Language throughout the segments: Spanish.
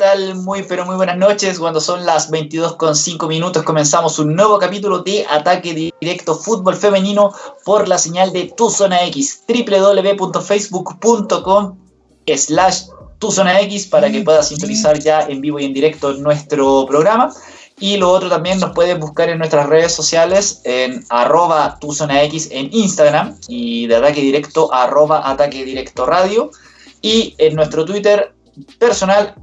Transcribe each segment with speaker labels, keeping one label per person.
Speaker 1: Hola, ¿qué tal? Muy, pero muy buenas noches. Cuando son las 22 con 5 minutos, comenzamos un nuevo capítulo de Ataque Directo Fútbol Femenino por la señal de Tu Zona X, www.facebook.com slash Tu Zona X para que puedas sintonizar ya en vivo y en directo nuestro programa. Y lo otro también nos puedes buscar en nuestras redes sociales en arroba tu zona X en Instagram y de ataque directo arroba ataque directo radio y en nuestro Twitter personal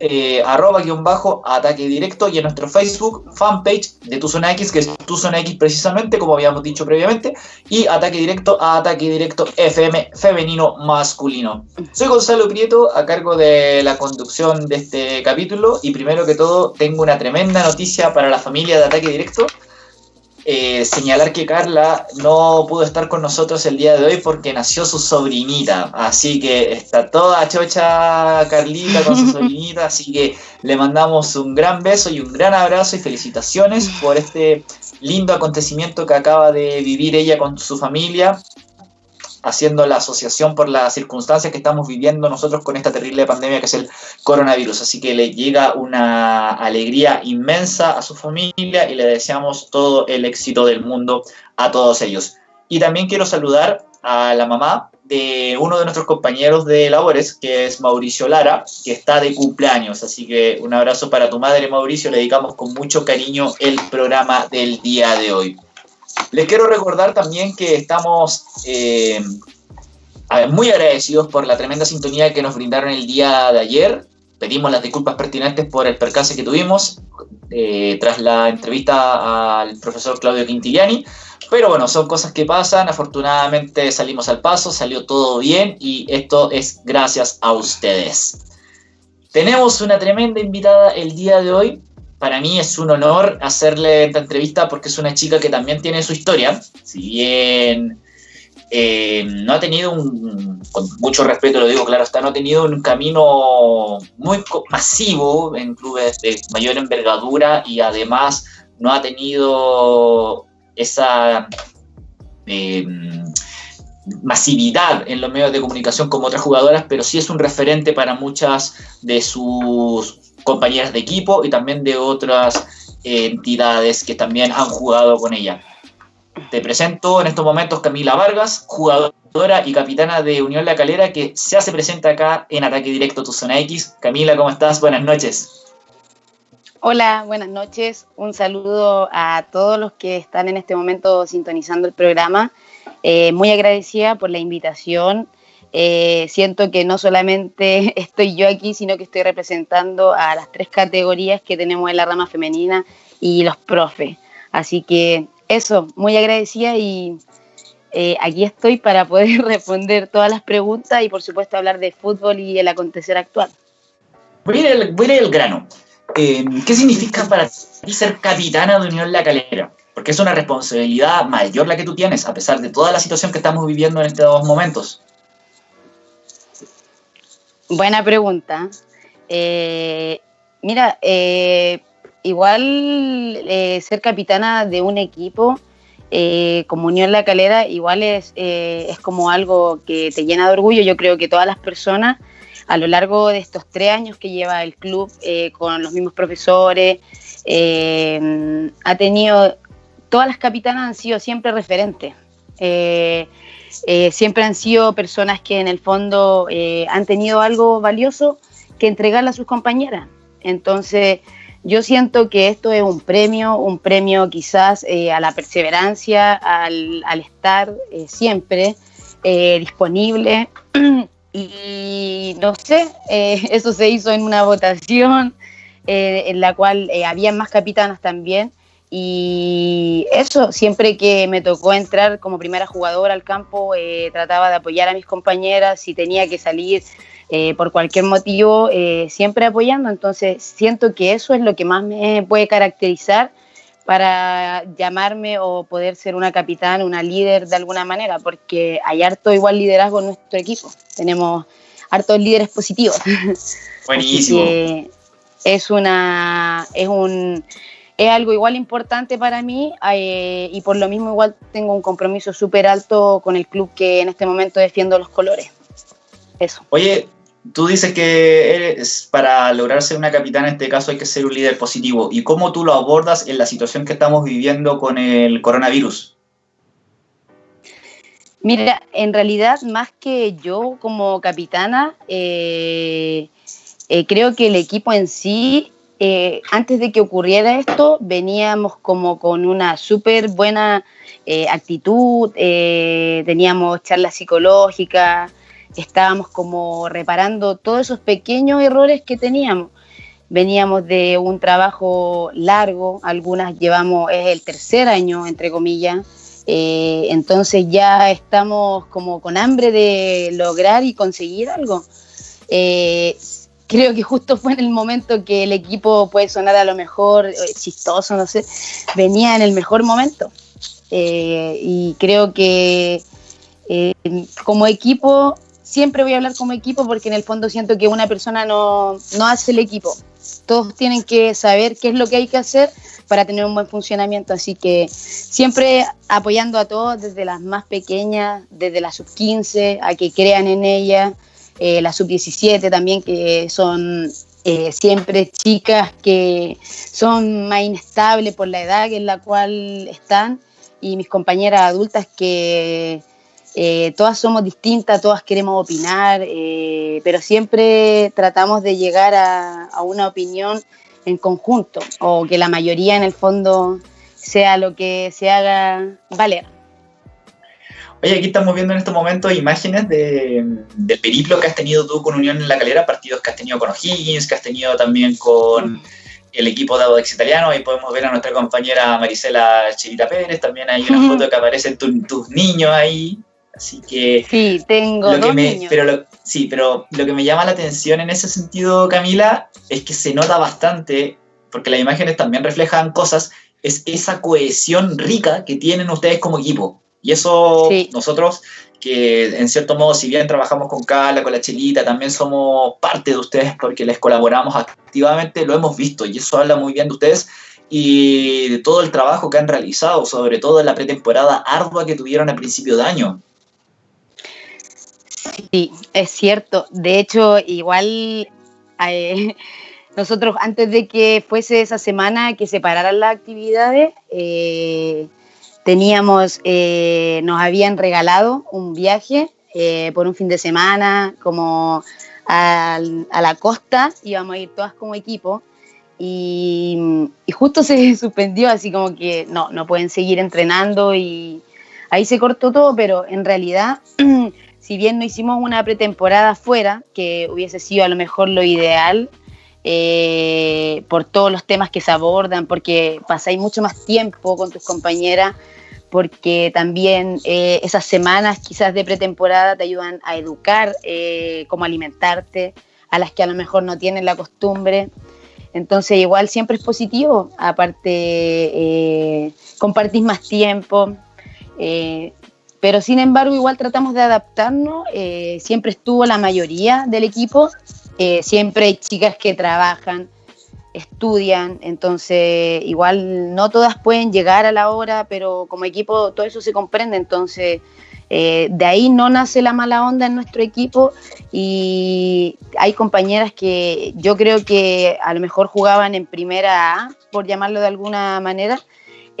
Speaker 1: eh, arroba guion bajo ataque directo y en nuestro Facebook fanpage de Tu Zona X, que es Tu Zona X precisamente, como habíamos dicho previamente, y ataque directo a ataque directo FM femenino masculino. Soy Gonzalo Prieto, a cargo de la conducción de este capítulo, y primero que todo tengo una tremenda noticia para la familia de ataque directo. Eh, señalar que Carla no pudo estar con nosotros el día de hoy porque nació su sobrinita. Así que está toda chocha Carlita con su sobrinita. Así que le mandamos un gran beso y un gran abrazo y felicitaciones por este lindo acontecimiento que acaba de vivir ella con su familia haciendo la asociación por las circunstancias que estamos viviendo nosotros con esta terrible pandemia que es el coronavirus. Así que le llega una alegría inmensa a su familia y le deseamos todo el éxito del mundo a todos ellos. Y también quiero saludar a la mamá de uno de nuestros compañeros de labores, que es Mauricio Lara, que está de cumpleaños. Así que un abrazo para tu madre, Mauricio. Le dedicamos con mucho cariño el programa del día de hoy. Les quiero recordar también que estamos eh, muy agradecidos por la tremenda sintonía que nos brindaron el día de ayer. Pedimos las disculpas pertinentes por el percance que tuvimos eh, tras la entrevista al profesor Claudio Quintiliani. Pero bueno, son cosas que pasan. Afortunadamente salimos al paso, salió todo bien y esto es gracias a ustedes. Tenemos una tremenda invitada el día de hoy para mí es un honor hacerle esta entrevista porque es una chica que también tiene su historia. Si bien eh, no ha tenido un, con mucho respeto lo digo claro está, no ha tenido un camino muy masivo en clubes de mayor envergadura y además no ha tenido esa eh, masividad en los medios de comunicación como otras jugadoras, pero sí es un referente para muchas de sus compañeras de equipo y también de otras entidades que también han jugado con ella. Te presento en estos momentos Camila Vargas, jugadora y capitana de Unión La Calera, que se hace presente acá en Ataque Directo Tu Zona X. Camila, ¿cómo estás? Buenas noches.
Speaker 2: Hola, buenas noches. Un saludo a todos los que están en este momento sintonizando el programa. Eh, muy agradecida por la invitación eh, siento que no solamente estoy yo aquí, sino que estoy representando a las tres categorías que tenemos en la rama femenina y los profes. Así que eso, muy agradecida y eh, aquí estoy para poder responder todas las preguntas y por supuesto hablar de fútbol y el acontecer actual.
Speaker 1: Voy a ir al, grano. Eh, ¿Qué significa para ti ser capitana de Unión La Calera? Porque es una responsabilidad mayor la que tú tienes, a pesar de toda la situación que estamos viviendo en estos momentos.
Speaker 2: Buena pregunta. Eh, mira, eh, igual eh, ser capitana de un equipo como Unión La Calera, igual es, es como algo que te llena de orgullo. Yo creo que todas las personas a lo largo de estos tres años que lleva el club con los mismos profesores, ha tenido, todas las capitanas han sido siempre referentes. Eh, siempre han sido personas que en el fondo eh, han tenido algo valioso que entregarle a sus compañeras. Entonces, yo siento que esto es un premio, un premio quizás eh, a la perseverancia, al, estar siempre disponible. Y no sé, eso se hizo en una votación en la cual había más capitanas también y eso, siempre que me tocó entrar como primera jugadora al campo, eh, trataba de apoyar a mis compañeras, si tenía que salir eh, por cualquier motivo, eh, siempre apoyando. Entonces, siento que eso es lo que más me puede caracterizar para llamarme o poder ser una capitán, una líder de alguna manera, porque hay harto igual liderazgo en nuestro equipo. Tenemos hartos líderes positivos.
Speaker 1: Buenísimo.
Speaker 2: es una, es un es algo igual importante para mí eh, y por lo mismo igual tengo un compromiso súper alto con el club que en este momento defiendo los colores. Eso.
Speaker 1: Oye, tú dices que para lograr ser una capitana en este caso hay que ser un líder positivo. ¿Y cómo tú lo abordas en la situación que estamos viviendo con el coronavirus?
Speaker 2: Mira, en realidad más que yo como capitana, eh, eh, creo que el equipo en sí, eh, antes de que ocurriera esto, veníamos como con una súper buena actitud, teníamos charlas psicológicas, estábamos como reparando todos esos pequeños errores que teníamos. Veníamos de un trabajo largo, algunas llevamos, es el tercer año, entre comillas, eh, entonces ya estamos como con hambre de lograr y conseguir algo. Eh, creo que justo fue en el momento que el equipo puede sonar a lo mejor eh, chistoso, no sé, venía en el mejor momento. y creo que como equipo siempre voy a hablar como equipo porque en el fondo siento que una persona no, no hace el equipo. Todos tienen que saber qué es lo que hay que hacer para tener un buen funcionamiento. Así que siempre apoyando a todos, desde las más pequeñas, desde la sub-15, a que crean en ella, eh, la sub-17 también, que son eh, siempre chicas que son más inestables por la edad en la cual están, y mis compañeras adultas que eh, todas somos distintas, todas queremos opinar, eh, pero siempre tratamos de llegar a, una opinión en conjunto o que la mayoría en el fondo sea lo que se haga valer.
Speaker 1: Oye, aquí estamos viendo en estos momentos imágenes de, del periplo que has tenido tú con Unión en la Calera, partidos que has tenido con O'Higgins, que has tenido también con el equipo de Audax Italiano. Ahí podemos ver a nuestra compañera Marisela Chirita Pérez, también hay una foto que aparecen tus niños ahí. Así que...
Speaker 2: Sí, tengo
Speaker 1: dos niños. Pero sí, pero lo que me llama la atención en ese sentido, Camila, es que se nota bastante, porque las imágenes también reflejan cosas, es esa cohesión rica que tienen ustedes como equipo. Y eso nosotros, que en cierto modo, si bien trabajamos con Carla, con la Chelita, también somos parte de ustedes porque les colaboramos activamente, lo hemos visto y eso habla muy bien de ustedes y de todo el trabajo que han realizado, sobre todo en la pretemporada ardua que tuvieron a principio de año.
Speaker 2: Sí, es cierto. De hecho, igual eh, nosotros antes de que fuese esa semana que se pararan las actividades, eh, teníamos, eh, nos habían regalado un viaje por un fin de semana, como a, la costa, íbamos a ir todas como equipo. Y, y, justo se suspendió, así como que no, no pueden seguir entrenando y ahí se cortó todo, pero en realidad si bien no hicimos una pretemporada fuera, que hubiese sido a lo mejor lo ideal, eh, por todos los temas que se abordan, porque pasáis mucho más tiempo con tus compañeras, porque también eh, esas semanas quizás de pretemporada te ayudan a educar eh, cómo alimentarte, a las que a lo mejor no tienen la costumbre. Entonces igual siempre es positivo, aparte compartís más tiempo, pero sin embargo, igual tratamos de adaptarnos. Eh, siempre estuvo la mayoría del equipo. Eh, siempre hay chicas que trabajan, estudian. Entonces, igual no todas pueden llegar a la hora, pero como equipo todo eso se comprende. Entonces, eh, de ahí no nace la mala onda en nuestro equipo. Y hay compañeras que yo creo que a lo mejor jugaban en primera A, por llamarlo de alguna manera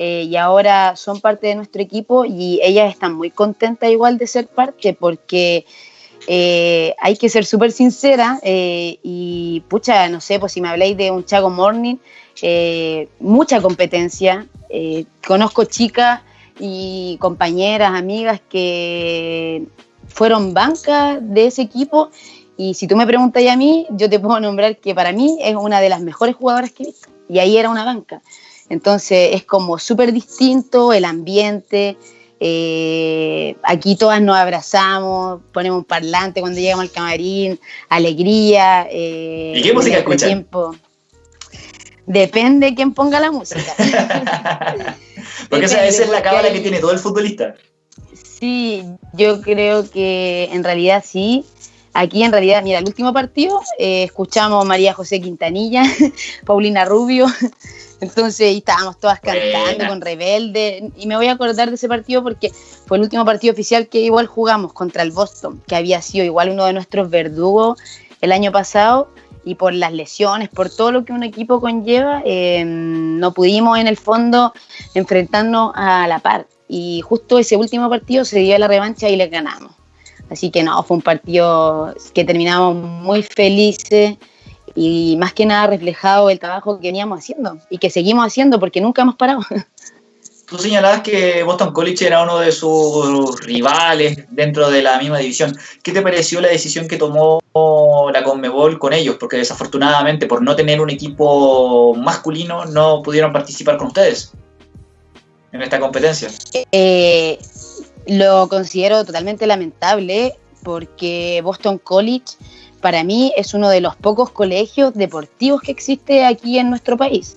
Speaker 2: eh, y ahora son parte de nuestro equipo y ellas están muy contentas igual de ser parte porque eh, hay que ser súper sincera eh, y pucha, no sé, pues si me habláis de un Chago Morning, mucha competencia, conozco chicas y compañeras, amigas que fueron bancas de ese equipo y si tú me preguntas a mí, yo te puedo nombrar que para mí es una de las mejores jugadoras que he visto y ahí era una banca. Entonces es como súper distinto el ambiente. Eh, aquí todas nos abrazamos, ponemos un parlante cuando llegamos al camarín, alegría.
Speaker 1: Eh, ¿Y qué música escuchan? Tiempo.
Speaker 2: Depende de quién ponga la música.
Speaker 1: porque esa, es la cábala que tiene todo el futbolista.
Speaker 2: Sí, yo creo que en realidad sí. Aquí en realidad, mira, el último partido eh, escuchamos María José Quintanilla, Paulina Rubio, entonces estábamos todas cantando con Rebelde. Y me voy a acordar de ese partido porque fue el último partido oficial que igual jugamos contra el Boston, que había sido igual uno de nuestros verdugos el año pasado y por las lesiones, por todo lo que un equipo conlleva, eh, no pudimos en el fondo enfrentarnos a la par. Y justo ese último partido se dio la revancha y le ganamos. Así que no, fue un partido que terminamos muy felices y más que nada reflejado el trabajo que veníamos haciendo y que seguimos haciendo porque nunca hemos parado.
Speaker 1: Tú señalabas que Boston College era uno de sus rivales dentro de la misma división. ¿Qué te pareció la decisión que tomó la Conmebol con ellos? Porque desafortunadamente por no tener un equipo masculino no pudieron participar con ustedes en esta competencia.
Speaker 2: Eh, lo considero totalmente lamentable porque Boston College para mí es uno de los pocos colegios deportivos que existe aquí en nuestro país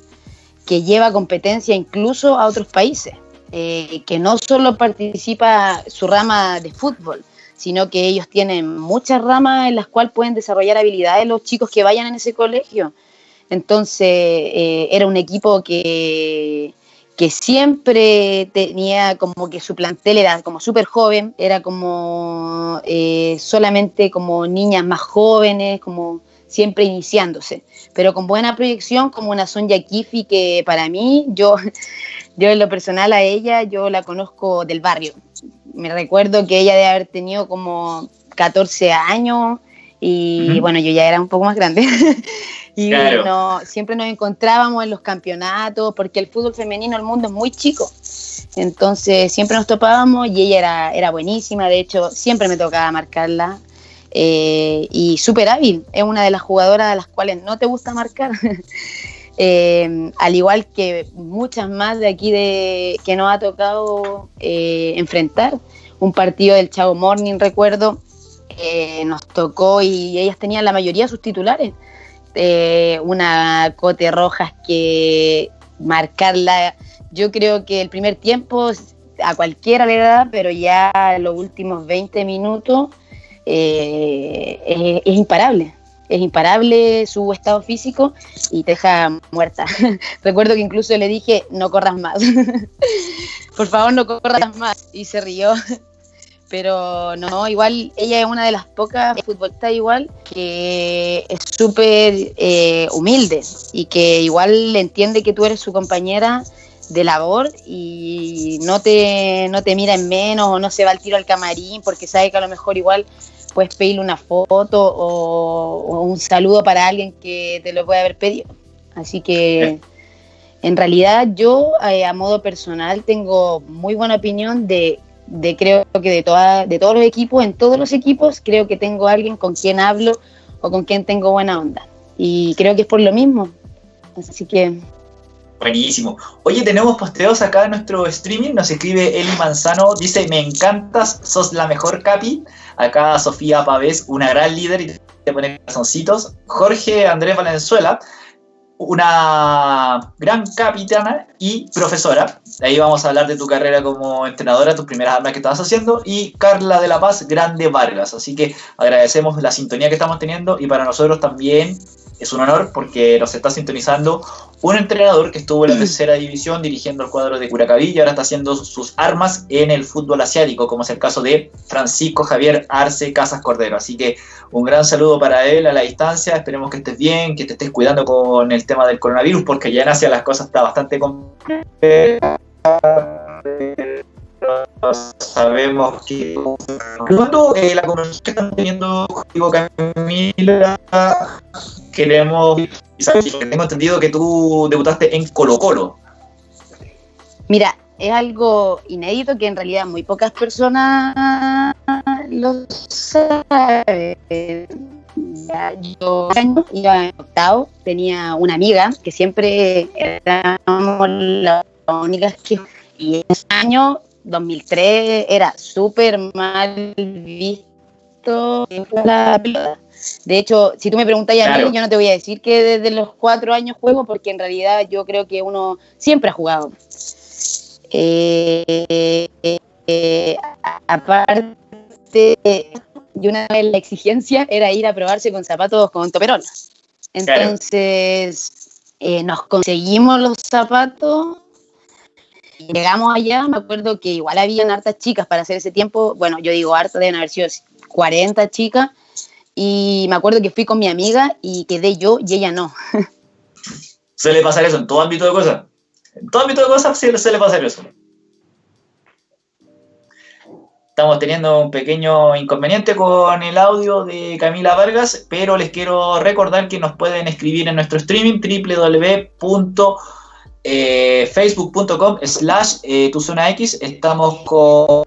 Speaker 2: que lleva competencia incluso a otros países, eh, que no solo participa su rama de fútbol, sino que ellos tienen muchas ramas en las cuales pueden desarrollar habilidades los chicos que vayan en ese colegio. Entonces, eh, era un equipo que, que siempre tenía como que su plantel era como súper joven, era como eh, solamente como niñas más jóvenes, como siempre iniciándose, pero con buena proyección como una Sonja Kifi que para mí, yo, yo en lo personal a ella, yo la conozco del barrio. Me recuerdo que ella debe haber tenido como 14 años y bueno, yo ya era un poco más grande. y no, siempre nos encontrábamos en los campeonatos porque el fútbol femenino el mundo es muy chico. Entonces siempre nos topábamos y ella era, era buenísima, de hecho siempre me tocaba marcarla eh, y súper hábil. Es una de las jugadoras a las cuales no te gusta marcar. Eh, al igual que muchas más de aquí de, que nos ha tocado eh, enfrentar. Un partido del Chavo Morning, recuerdo, nos tocó y ellas tenían la mayoría de sus titulares. Una Cote Rojas que marcarla, yo creo que el primer tiempo a cualquiera le da, pero ya los últimos 20 minutos eh, es, imparable. Es imparable su estado físico y te deja muerta. Recuerdo que incluso le dije, no corras más. Por favor, no corras más. Y se rió. Pero no, igual ella es una de las pocas futbolistas igual que es súper eh, humilde y que igual entiende que tú eres su compañera de labor y no te, no te mira en menos o no se va al tiro al camarín porque sabe que a lo mejor igual puedes pedirle una foto o, un saludo para alguien que te lo puede haber pedido. Así que en realidad yo eh, a modo personal tengo muy buena opinión de, de creo que de, toda, de todos los equipos, en todos los equipos creo que tengo alguien con quien hablo o con quien tengo buena onda. Y creo que es por lo mismo. Así que
Speaker 1: Buenísimo. Oye, tenemos posteos acá en nuestro streaming. Nos escribe Eli Manzano. Dice: Me encantas, sos la mejor capi. Acá Sofía Pavés, una gran líder y te pone corazoncitos. Jorge Andrés Valenzuela, una gran capitana y profesora. Ahí vamos a hablar de tu carrera como entrenadora, tus primeras armas que estabas haciendo. Y Carla de la Paz, grande Vargas. Así que agradecemos la sintonía que estamos teniendo y para nosotros también es un honor porque nos está sintonizando un entrenador que estuvo en la tercera división dirigiendo el cuadro de Curacaví y ahora está haciendo sus armas en el fútbol asiático, como es el caso de Francisco Javier Arce Casas Cordero. Así que un gran saludo para él a la distancia, esperemos que estés bien, que te estés cuidando con el tema del coronavirus, porque ya en Asia las cosas están bastante complicadas sabemos que eh, la conversación que estamos teniendo contigo Camila queremos tengo entendido que tú debutaste en Colo Colo
Speaker 2: mira es algo inédito que en realidad muy pocas personas lo saben yo iba en octavo, tenía una amiga que siempre éramos las únicas que y en ese año 2003 era súper mal visto la pelota. De hecho, si tú me preguntas a mí, yo no te voy a decir que desde los cuatro años juego, porque en realidad yo creo que uno siempre ha jugado. Eh, eh, aparte, y una vez la exigencia era ir a probarse con zapatos con toperón. Entonces, eh, nos conseguimos los zapatos llegamos allá, me acuerdo que igual habían hartas chicas para hacer ese tiempo, bueno, yo digo harta, deben haber sido 40 chicas, y me acuerdo que fui con mi amiga y quedé yo y ella no.
Speaker 1: Suele pasar eso en todo ámbito de cosas. En todo ámbito de cosas sí suele pasar eso. Estamos teniendo un pequeño inconveniente con el audio de Camila Vargas, pero les quiero recordar que nos pueden escribir en nuestro streaming www.facebook.com slash eh, tu zona X. Estamos con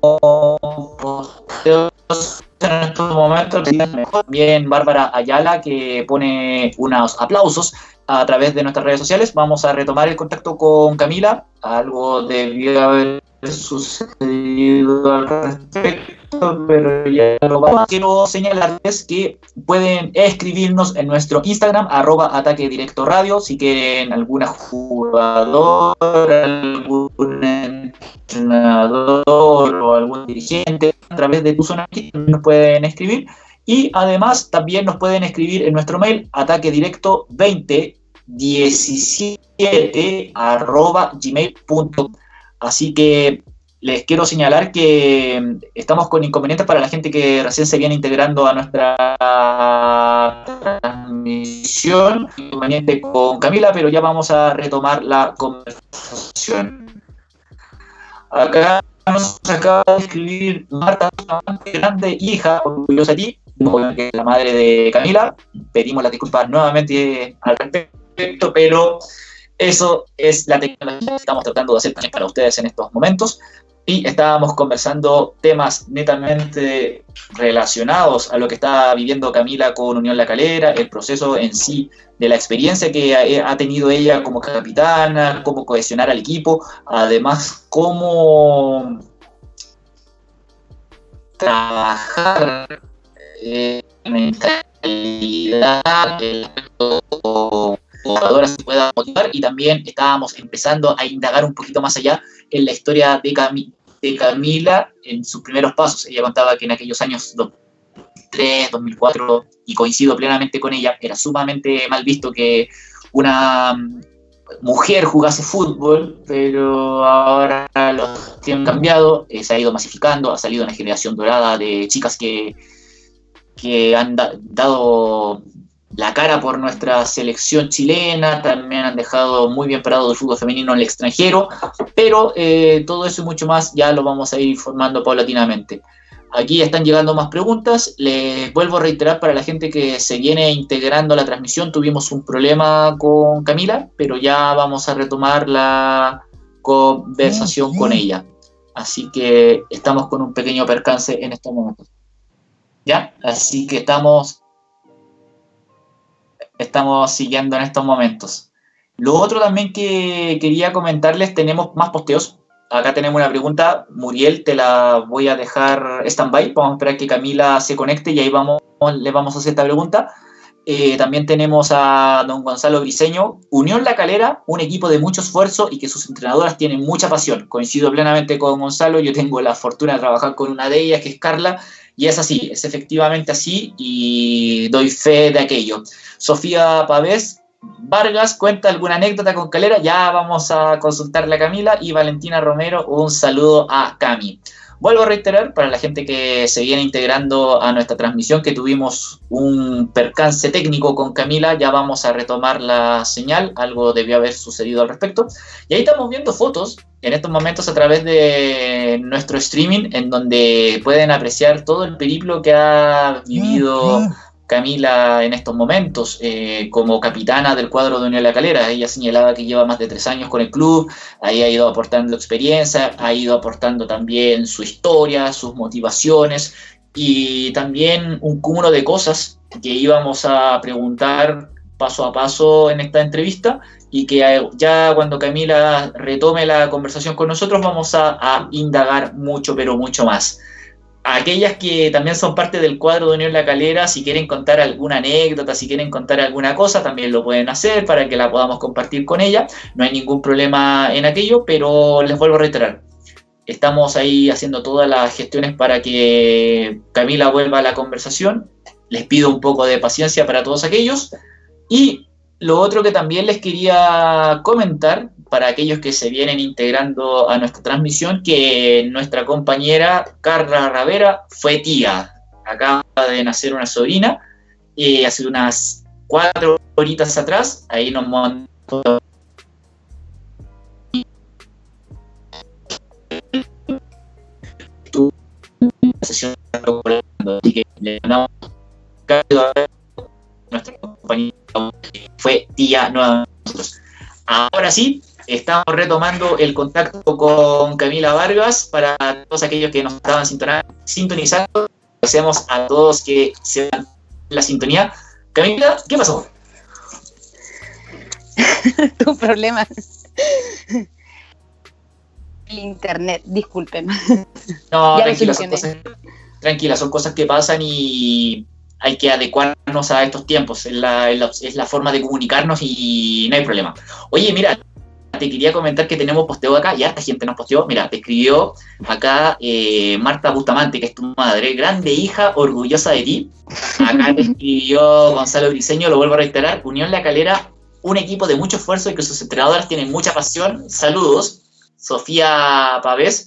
Speaker 1: en estos momentos también Bárbara Ayala que pone unos aplausos a través de nuestras redes sociales. Vamos a retomar el contacto con Camila. Algo debió haber sucedido al respecto, pero ya lo vamos. Quiero señalarles que pueden escribirnos en nuestro Instagram, arroba ataque directo radio, si quieren alguna jugadora, algún entrenador o algún dirigente a través de tu zona nos pueden escribir. Y además también nos pueden escribir en nuestro mail ataque directo 2017 arroba gmail.com Así que les quiero señalar que estamos con inconvenientes para la gente que recién se viene integrando a nuestra transmisión. Inconveniente con Camila, pero ya vamos a retomar la conversación. Acá nos acaba de escribir Marta, grande hija, orgullosa de ti, la madre de Camila. Pedimos las disculpas nuevamente al respecto, pero eso es la tecnología que estamos tratando de hacer también para ustedes en estos momentos. Y estábamos conversando temas netamente relacionados a lo que está viviendo Camila con Unión La Calera, el proceso en sí de la experiencia que ha tenido ella como capitana, cómo cohesionar al equipo, además cómo trabajar en mentalidad, el jugadoras se pueda motivar y también estábamos empezando a indagar un poquito más allá en la historia de, de Camila en sus primeros pasos. Ella contaba que en aquellos años 2003, 2004, y coincido plenamente con ella, era sumamente mal visto que una mm, mujer jugase fútbol, pero ahora los tiempos han cambiado, eh, se ha ido masificando, ha salido una generación dorada de chicas que, que han dado la cara por nuestra selección chilena, también han dejado muy bien parado el fútbol femenino en el extranjero, pero eh, todo eso y mucho más ya lo vamos a ir informando paulatinamente. Aquí están llegando más preguntas. Les vuelvo a reiterar para la gente que se viene integrando a la transmisión, tuvimos un problema con Camila, pero ya vamos a retomar la conversación con ella. Así que estamos con un pequeño percance en estos momentos. ¿Ya? Así que estamos estamos siguiendo en estos momentos. Lo otro también que quería comentarles, tenemos más posteos. Acá tenemos una pregunta, Muriel, te la voy a dejar stand-by. Vamos a esperar que Camila se conecte y ahí vamos, le vamos a hacer esta pregunta. Eh, también tenemos a don Gonzalo Briseño, Unión La Calera, un equipo de mucho esfuerzo y que sus entrenadoras tienen mucha pasión. Coincido plenamente con Gonzalo, yo tengo la fortuna de trabajar con una de ellas, que es Carla, y es así, es efectivamente así y doy fe de aquello. Sofía Pavés Vargas cuenta alguna anécdota con Calera, ya vamos a consultarle a Camila y Valentina Romero, un saludo a Cami. Vuelvo a reiterar para la gente que se viene integrando a nuestra transmisión que tuvimos un percance técnico con Camila, ya vamos a retomar la señal, algo debió haber sucedido al respecto. Y ahí estamos viendo fotos en estos momentos a través de nuestro streaming en donde pueden apreciar todo el periplo que ha vivido Camila en estos momentos eh, como capitana del cuadro de Unión La Calera. Ella señalaba que lleva más de tres años con el club, ahí ha ido aportando experiencia, ha ido aportando también su historia, sus motivaciones y también un cúmulo de cosas que íbamos a preguntar paso a paso en esta entrevista y que ya cuando Camila retome la conversación con nosotros vamos a, a indagar mucho, pero mucho más aquellas que también son parte del cuadro de Unión La Calera, si quieren contar alguna anécdota, si quieren contar alguna cosa, también lo pueden hacer para que la podamos compartir con ella. No hay ningún problema en aquello, pero les vuelvo a reiterar. Estamos ahí haciendo todas las gestiones para que Camila vuelva a la conversación. Les pido un poco de paciencia para todos aquellos. Y lo otro que también les quería comentar para aquellos que se vienen integrando a nuestra transmisión, que nuestra compañera Carla Ravera fue tía. Acaba de nacer una sobrina eh, hace unas cuatro horitas atrás, ahí nos montó sesión así que le mandamos a nuestra compañía fue día nuevamente nosotros. Ahora sí, estamos retomando el contacto con Camila Vargas para todos aquellos que nos estaban sintonizando. Agradecemos a todos que se dan la sintonía. Camila, ¿qué pasó?
Speaker 2: tu problema. El internet, disculpen.
Speaker 1: No, tranquila son, cosas, tranquila, son cosas que pasan y hay que adecuarnos a estos tiempos. Es la, es la, forma de comunicarnos y no hay problema. Oye, mira, te quería comentar que tenemos posteo acá y harta gente nos posteó. Mira, te escribió acá eh, Marta Bustamante, que es tu madre, grande hija, orgullosa de ti. Acá te escribió Gonzalo Briseño, lo vuelvo a reiterar, Unión La Calera, un equipo de mucho esfuerzo y que sus entrenadoras tienen mucha pasión. Saludos. Sofía Pavés,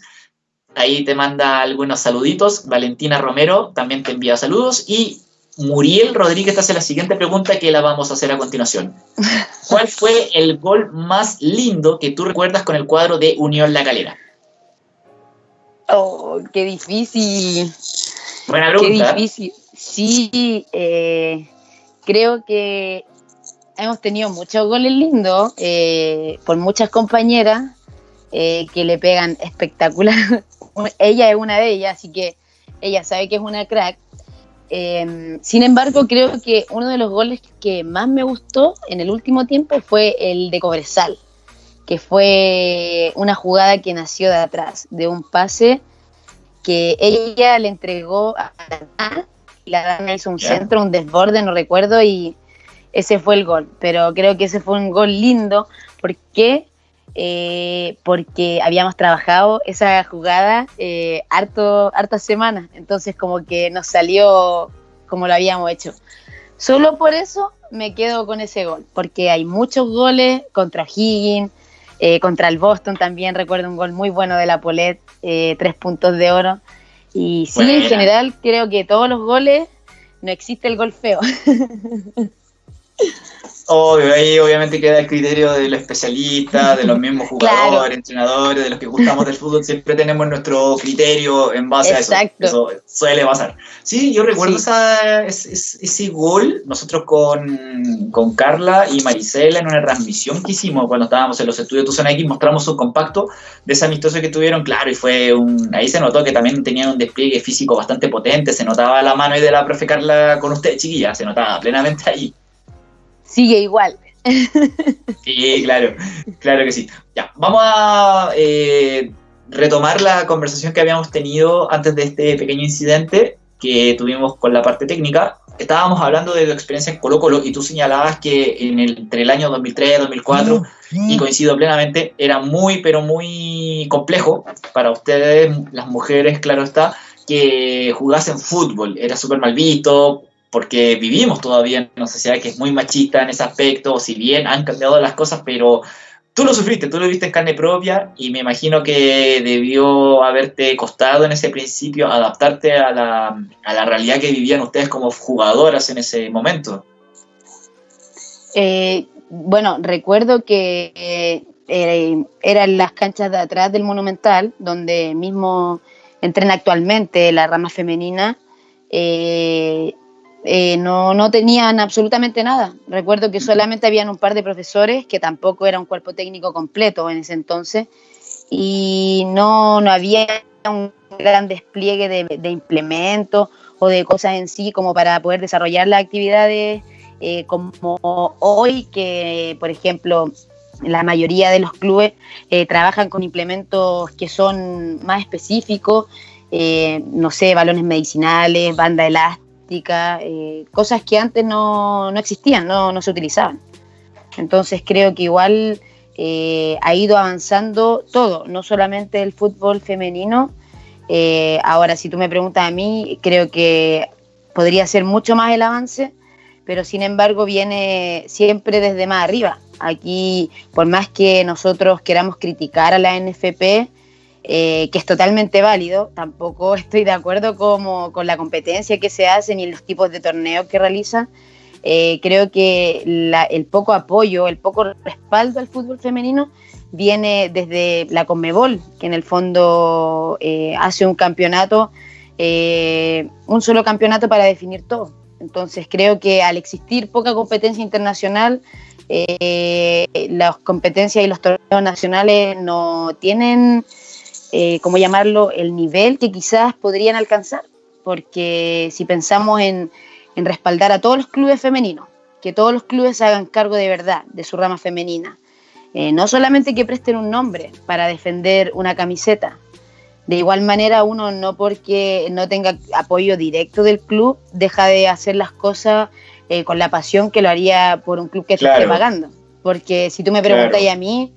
Speaker 1: ahí te manda algunos saluditos. Valentina Romero también te envía saludos. Y Muriel Rodríguez hace la siguiente pregunta que la vamos a hacer a continuación. ¿Cuál fue el gol más lindo que tú recuerdas con el cuadro de Unión La Calera?
Speaker 2: Oh, qué difícil.
Speaker 1: Buena pregunta.
Speaker 2: Qué difícil. Sí, eh, creo que hemos tenido muchos goles lindos eh, por muchas compañeras eh, que le pegan espectacular. ella es una de ellas, así que ella sabe que es una crack. Em, sin embargo, creo que uno de los goles que más me gustó en el último tiempo fue el de Cobresal, que fue una jugada que nació de atrás, de un pase que ella le entregó a la y la dama hizo un centro, un desborde, no recuerdo, y ese fue el gol. Pero creo que ese fue un gol lindo porque eh, porque habíamos trabajado esa jugada eh, harto, hartas semanas, entonces como que nos salió como lo habíamos hecho. Solo por eso me quedo con ese gol, porque hay muchos goles contra Higgins, eh, contra el Boston también recuerdo un gol muy bueno de la Polet, tres puntos de oro. Y sí, en general creo que todos los goles no existe el gol feo.
Speaker 1: Obvio, ahí obviamente queda el criterio de los especialistas, de los mismos jugadores, entrenadores, de los que gustamos del fútbol, siempre tenemos nuestro criterio en base a eso. Eso suele pasar. Sí, yo recuerdo ese, gol, nosotros con, con, Carla y Marisela en una transmisión que hicimos cuando estábamos en los estudios de Tuzona X, mostramos un compacto de ese amistoso que tuvieron, claro, y fue un, ahí se notó que también tenían un despliegue físico bastante potente, se notaba la mano ahí de la profe Carla con usted, chiquilla, se notaba plenamente ahí
Speaker 2: sigue igual.
Speaker 1: Sí, claro, claro que sí. Ya, vamos a eh, retomar la conversación que habíamos tenido antes de este pequeño incidente que tuvimos con la parte técnica. Estábamos hablando de tu experiencia en Colo Colo y tú señalabas que en el, entre el año 2003 y 2004, y coincido plenamente, era muy, pero muy complejo para ustedes, las mujeres, claro está, que jugasen fútbol. Era súper mal visto, porque vivimos todavía en una sociedad que es muy machista en ese aspecto, si bien han cambiado las cosas, pero tú lo sufriste, tú lo viste en carne propia y me imagino que debió haberte costado en ese principio adaptarte a la, a la realidad que vivían ustedes como jugadoras en ese momento.
Speaker 2: Eh, bueno, recuerdo que eh, eran las canchas de atrás del Monumental, donde mismo entrena actualmente la rama femenina. Eh, eh, no, no tenían absolutamente nada. Recuerdo que solamente habían un par de profesores, que tampoco era un cuerpo técnico completo en ese entonces, y no, no había un gran despliegue de, implementos o de cosas en sí como para poder desarrollar las actividades eh, como hoy, que por ejemplo la mayoría de los clubes eh, trabajan con implementos que son más específicos, no sé, balones medicinales, banda elástica eh, cosas que antes no, existían, no, se utilizaban. Entonces creo que igual eh, ha ido avanzando todo, no solamente el fútbol femenino. Eh, ahora, si tú me preguntas a mí, creo que podría ser mucho más el avance, pero sin embargo viene siempre desde más arriba. Aquí, por más que nosotros queramos criticar a la NFP, eh, que es totalmente válido. Tampoco estoy de acuerdo como, con la competencia que se hace ni los tipos de torneos que realizan. Eh, creo que el poco apoyo, el poco respaldo al fútbol femenino viene desde la Conmebol, que en el fondo eh, hace un campeonato, un solo campeonato para definir todo. Entonces creo que al existir poca competencia internacional, las competencias y los torneos nacionales no tienen eh, ¿cómo llamarlo?, el nivel que quizás podrían alcanzar. Porque si pensamos en, respaldar a todos los clubes femeninos, que todos los clubes hagan cargo de verdad de su rama femenina, eh, no solamente que presten un nombre para defender una camiseta, de igual manera uno no porque no tenga apoyo directo del club deja de hacer las cosas eh, con la pasión que lo haría por un club que te esté pagando. Porque si tú me preguntas a mí,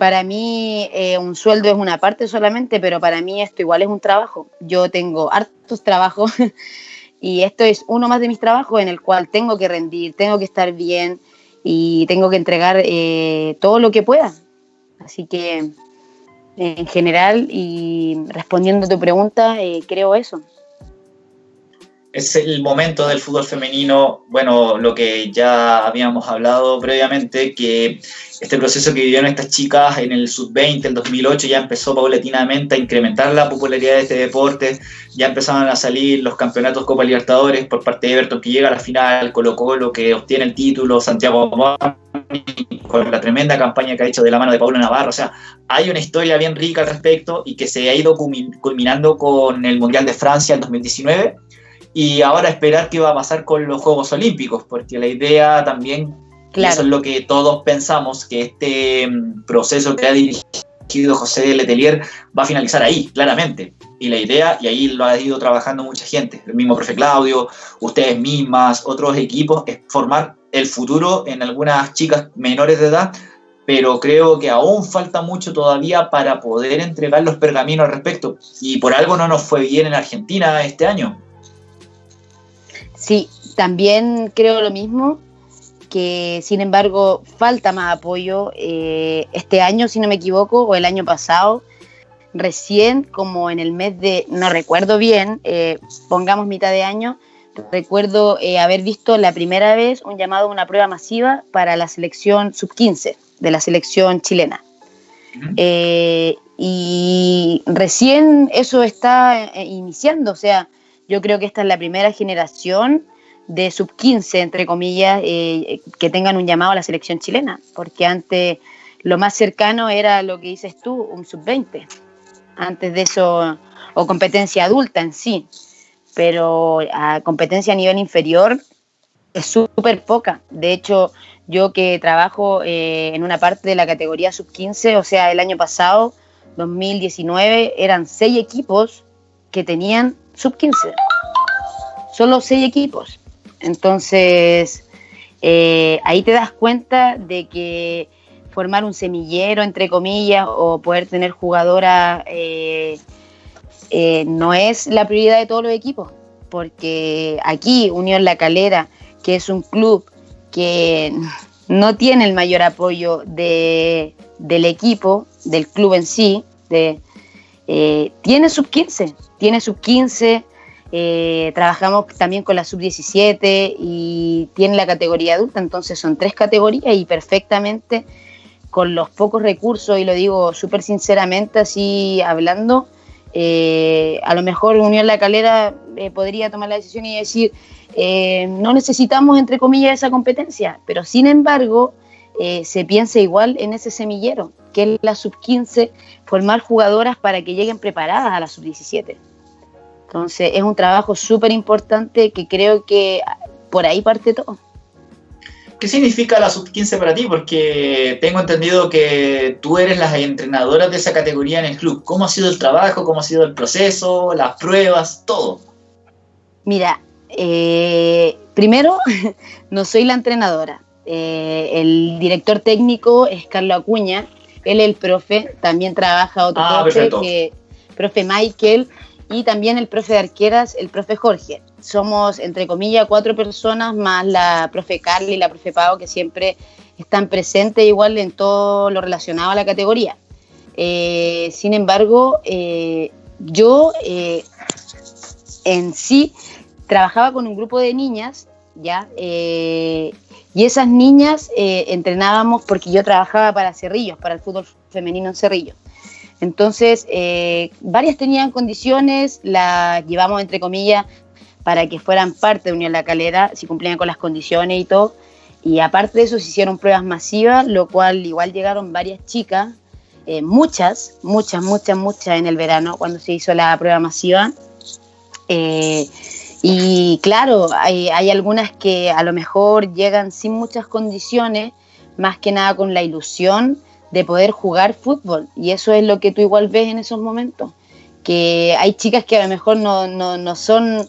Speaker 2: para mí eh, un sueldo es una parte solamente, pero para mí esto igual es un trabajo. Yo tengo hartos trabajos y esto es uno más de mis trabajos en el cual tengo que rendir, tengo que estar bien y tengo que entregar eh, todo lo que pueda. Así que en general y respondiendo a tu pregunta, eh, creo eso
Speaker 1: es el momento del fútbol femenino, bueno, lo que ya habíamos hablado previamente, que este proceso que vivieron estas chicas en el sub-20, el 2008, ya empezó paulatinamente a incrementar la popularidad de este deporte, ya empezaron a salir los campeonatos Copa Libertadores por parte de Everton, que llega a la final, Colo Colo, que obtiene el título, Santiago con la tremenda campaña que ha hecho de la mano de Pablo Navarro, o sea, hay una historia bien rica al respecto y que se ha ido culminando con el Mundial de Francia en 2019 y ahora esperar qué va a pasar con los Juegos Olímpicos, porque la idea también, eso es lo que todos pensamos, que este mm, proceso que ha dirigido José Letelier va a finalizar ahí, claramente. Y la idea, y ahí lo ha ido trabajando mucha gente, el mismo profe Claudio, ustedes mismas, otros equipos, es formar el futuro en algunas chicas menores de edad pero creo que aún falta mucho todavía para poder entregar los pergaminos al respecto. Y por algo no nos fue bien en Argentina este año.
Speaker 2: Sí, también creo lo mismo, que sin embargo falta más apoyo. Eh, este año, si no me equivoco, o el año pasado, recién como en el mes de, no recuerdo bien, eh, pongamos mitad de año, recuerdo eh, haber visto la primera vez un llamado a una prueba masiva para la selección sub-15 de la selección chilena. y recién eso está iniciando, o sea, yo creo que esta es la primera generación de sub-15, entre comillas, eh, que tengan un llamado a la selección chilena, porque antes lo más cercano era lo que dices tú, un sub-20. Antes de eso, o competencia adulta en sí, pero a competencia a nivel inferior es súper poca. De hecho, yo que trabajo eh, en una parte de la categoría sub-15, o sea, el año pasado, 2019, eran seis equipos que tenían sub-15. Solo seis equipos. Entonces, eh, ahí te das cuenta de que formar un semillero, entre comillas, o poder tener jugadoras eh, eh, no es la prioridad de todos los equipos. Porque aquí, Unión La Calera, que es un club que no tiene el mayor apoyo de, del equipo, del club en sí, de, tiene sub 15, tiene sub 15, eh, trabajamos también con la sub-17 y tiene la categoría adulta, entonces son tres categorías y perfectamente con los pocos recursos, y lo digo súper sinceramente así hablando, eh, a lo mejor Unión La Calera eh, podría tomar la decisión y decir, no necesitamos entre comillas esa competencia, pero sin embargo se piensa igual en ese semillero, que es la sub-15, formar jugadoras para que lleguen preparadas a la sub-17. Entonces es un trabajo súper importante que creo que por ahí parte todo.
Speaker 1: ¿Qué significa la sub-15 para ti? Porque tengo entendido que tú eres la entrenadora de esa categoría en el club. ¿Cómo ha sido el trabajo? ¿Cómo ha sido el proceso? ¿Las pruebas? Todo.
Speaker 2: Mira, eh, primero, no soy la entrenadora. Eh, el director técnico es Carlos Acuña. Él es el profe. También trabaja otro ah, profe, que, profe Michael y también el profe de arqueras, el profe Jorge. Somos, entre comillas, cuatro personas, más la profe Carly y la profe Pau, que siempre están presentes igual en todo lo relacionado a la categoría. sin embargo, yo en sí trabajaba con un grupo de niñas, ¿ya? y esas niñas entrenábamos porque yo trabajaba para Cerrillos, para el fútbol femenino en Cerrillos. Entonces, varias tenían condiciones, las llevamos entre comillas para que fueran parte de Unión La Calera, si cumplían con las condiciones y todo. Y aparte de eso se hicieron pruebas masivas, lo cual igual llegaron varias chicas, eh, muchas, muchas, muchas, muchas en el verano cuando se hizo la prueba masiva. Eh, y claro, hay, hay, algunas que a lo mejor llegan sin muchas condiciones, más que nada con la ilusión de poder jugar fútbol. Y eso es lo que tú igual ves en esos momentos. Que hay chicas que a lo mejor no, no, no son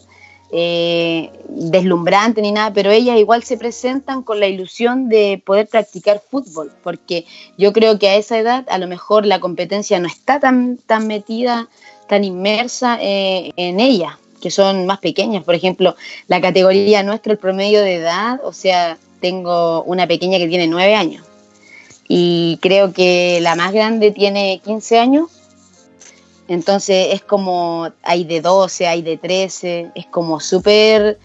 Speaker 2: eh, deslumbrante ni nada, pero ellas igual se presentan con la ilusión de poder practicar fútbol, porque yo creo que a esa edad a lo mejor la competencia no está tan, tan metida, tan inmersa eh, en ellas, que son más pequeñas. Por ejemplo, la categoría nuestra, el promedio de edad, o sea, tengo una pequeña que tiene nueve años y creo que la más grande tiene 15 años. Entonces es como, hay de 12, hay de 13, es como súper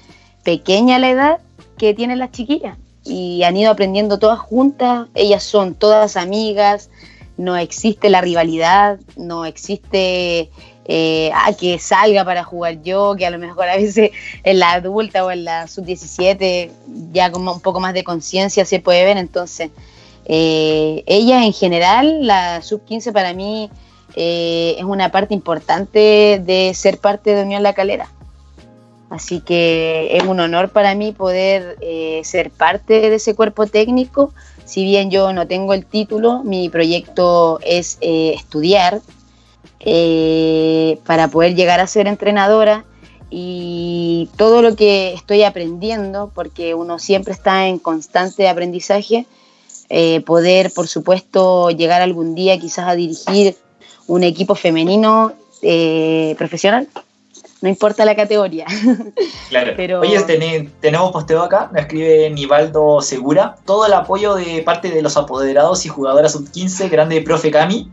Speaker 2: pequeña la edad que tienen las chiquillas y han ido aprendiendo todas juntas, ellas son todas amigas, no existe la rivalidad, no existe eh, ah, que salga para jugar yo, que a lo mejor a veces en la adulta o en la sub-17 ya como un poco más de conciencia se puede ver, entonces eh, ella en general, la sub-15 para mí eh, es una parte importante de ser parte de Unión La Calera. Así que es un honor para mí poder eh, ser parte de ese cuerpo técnico. Si bien yo no tengo el título, mi proyecto es estudiar para poder llegar a ser entrenadora y todo lo que estoy aprendiendo, porque uno siempre está en constante aprendizaje, poder, por supuesto, llegar algún día quizás a dirigir un equipo femenino eh, profesional. No importa la categoría.
Speaker 1: Claro. Pero... Oye, tenemos posteo acá, me escribe Nivaldo Segura. Todo el apoyo de parte de los apoderados y jugadoras sub-15, grande profe Cami.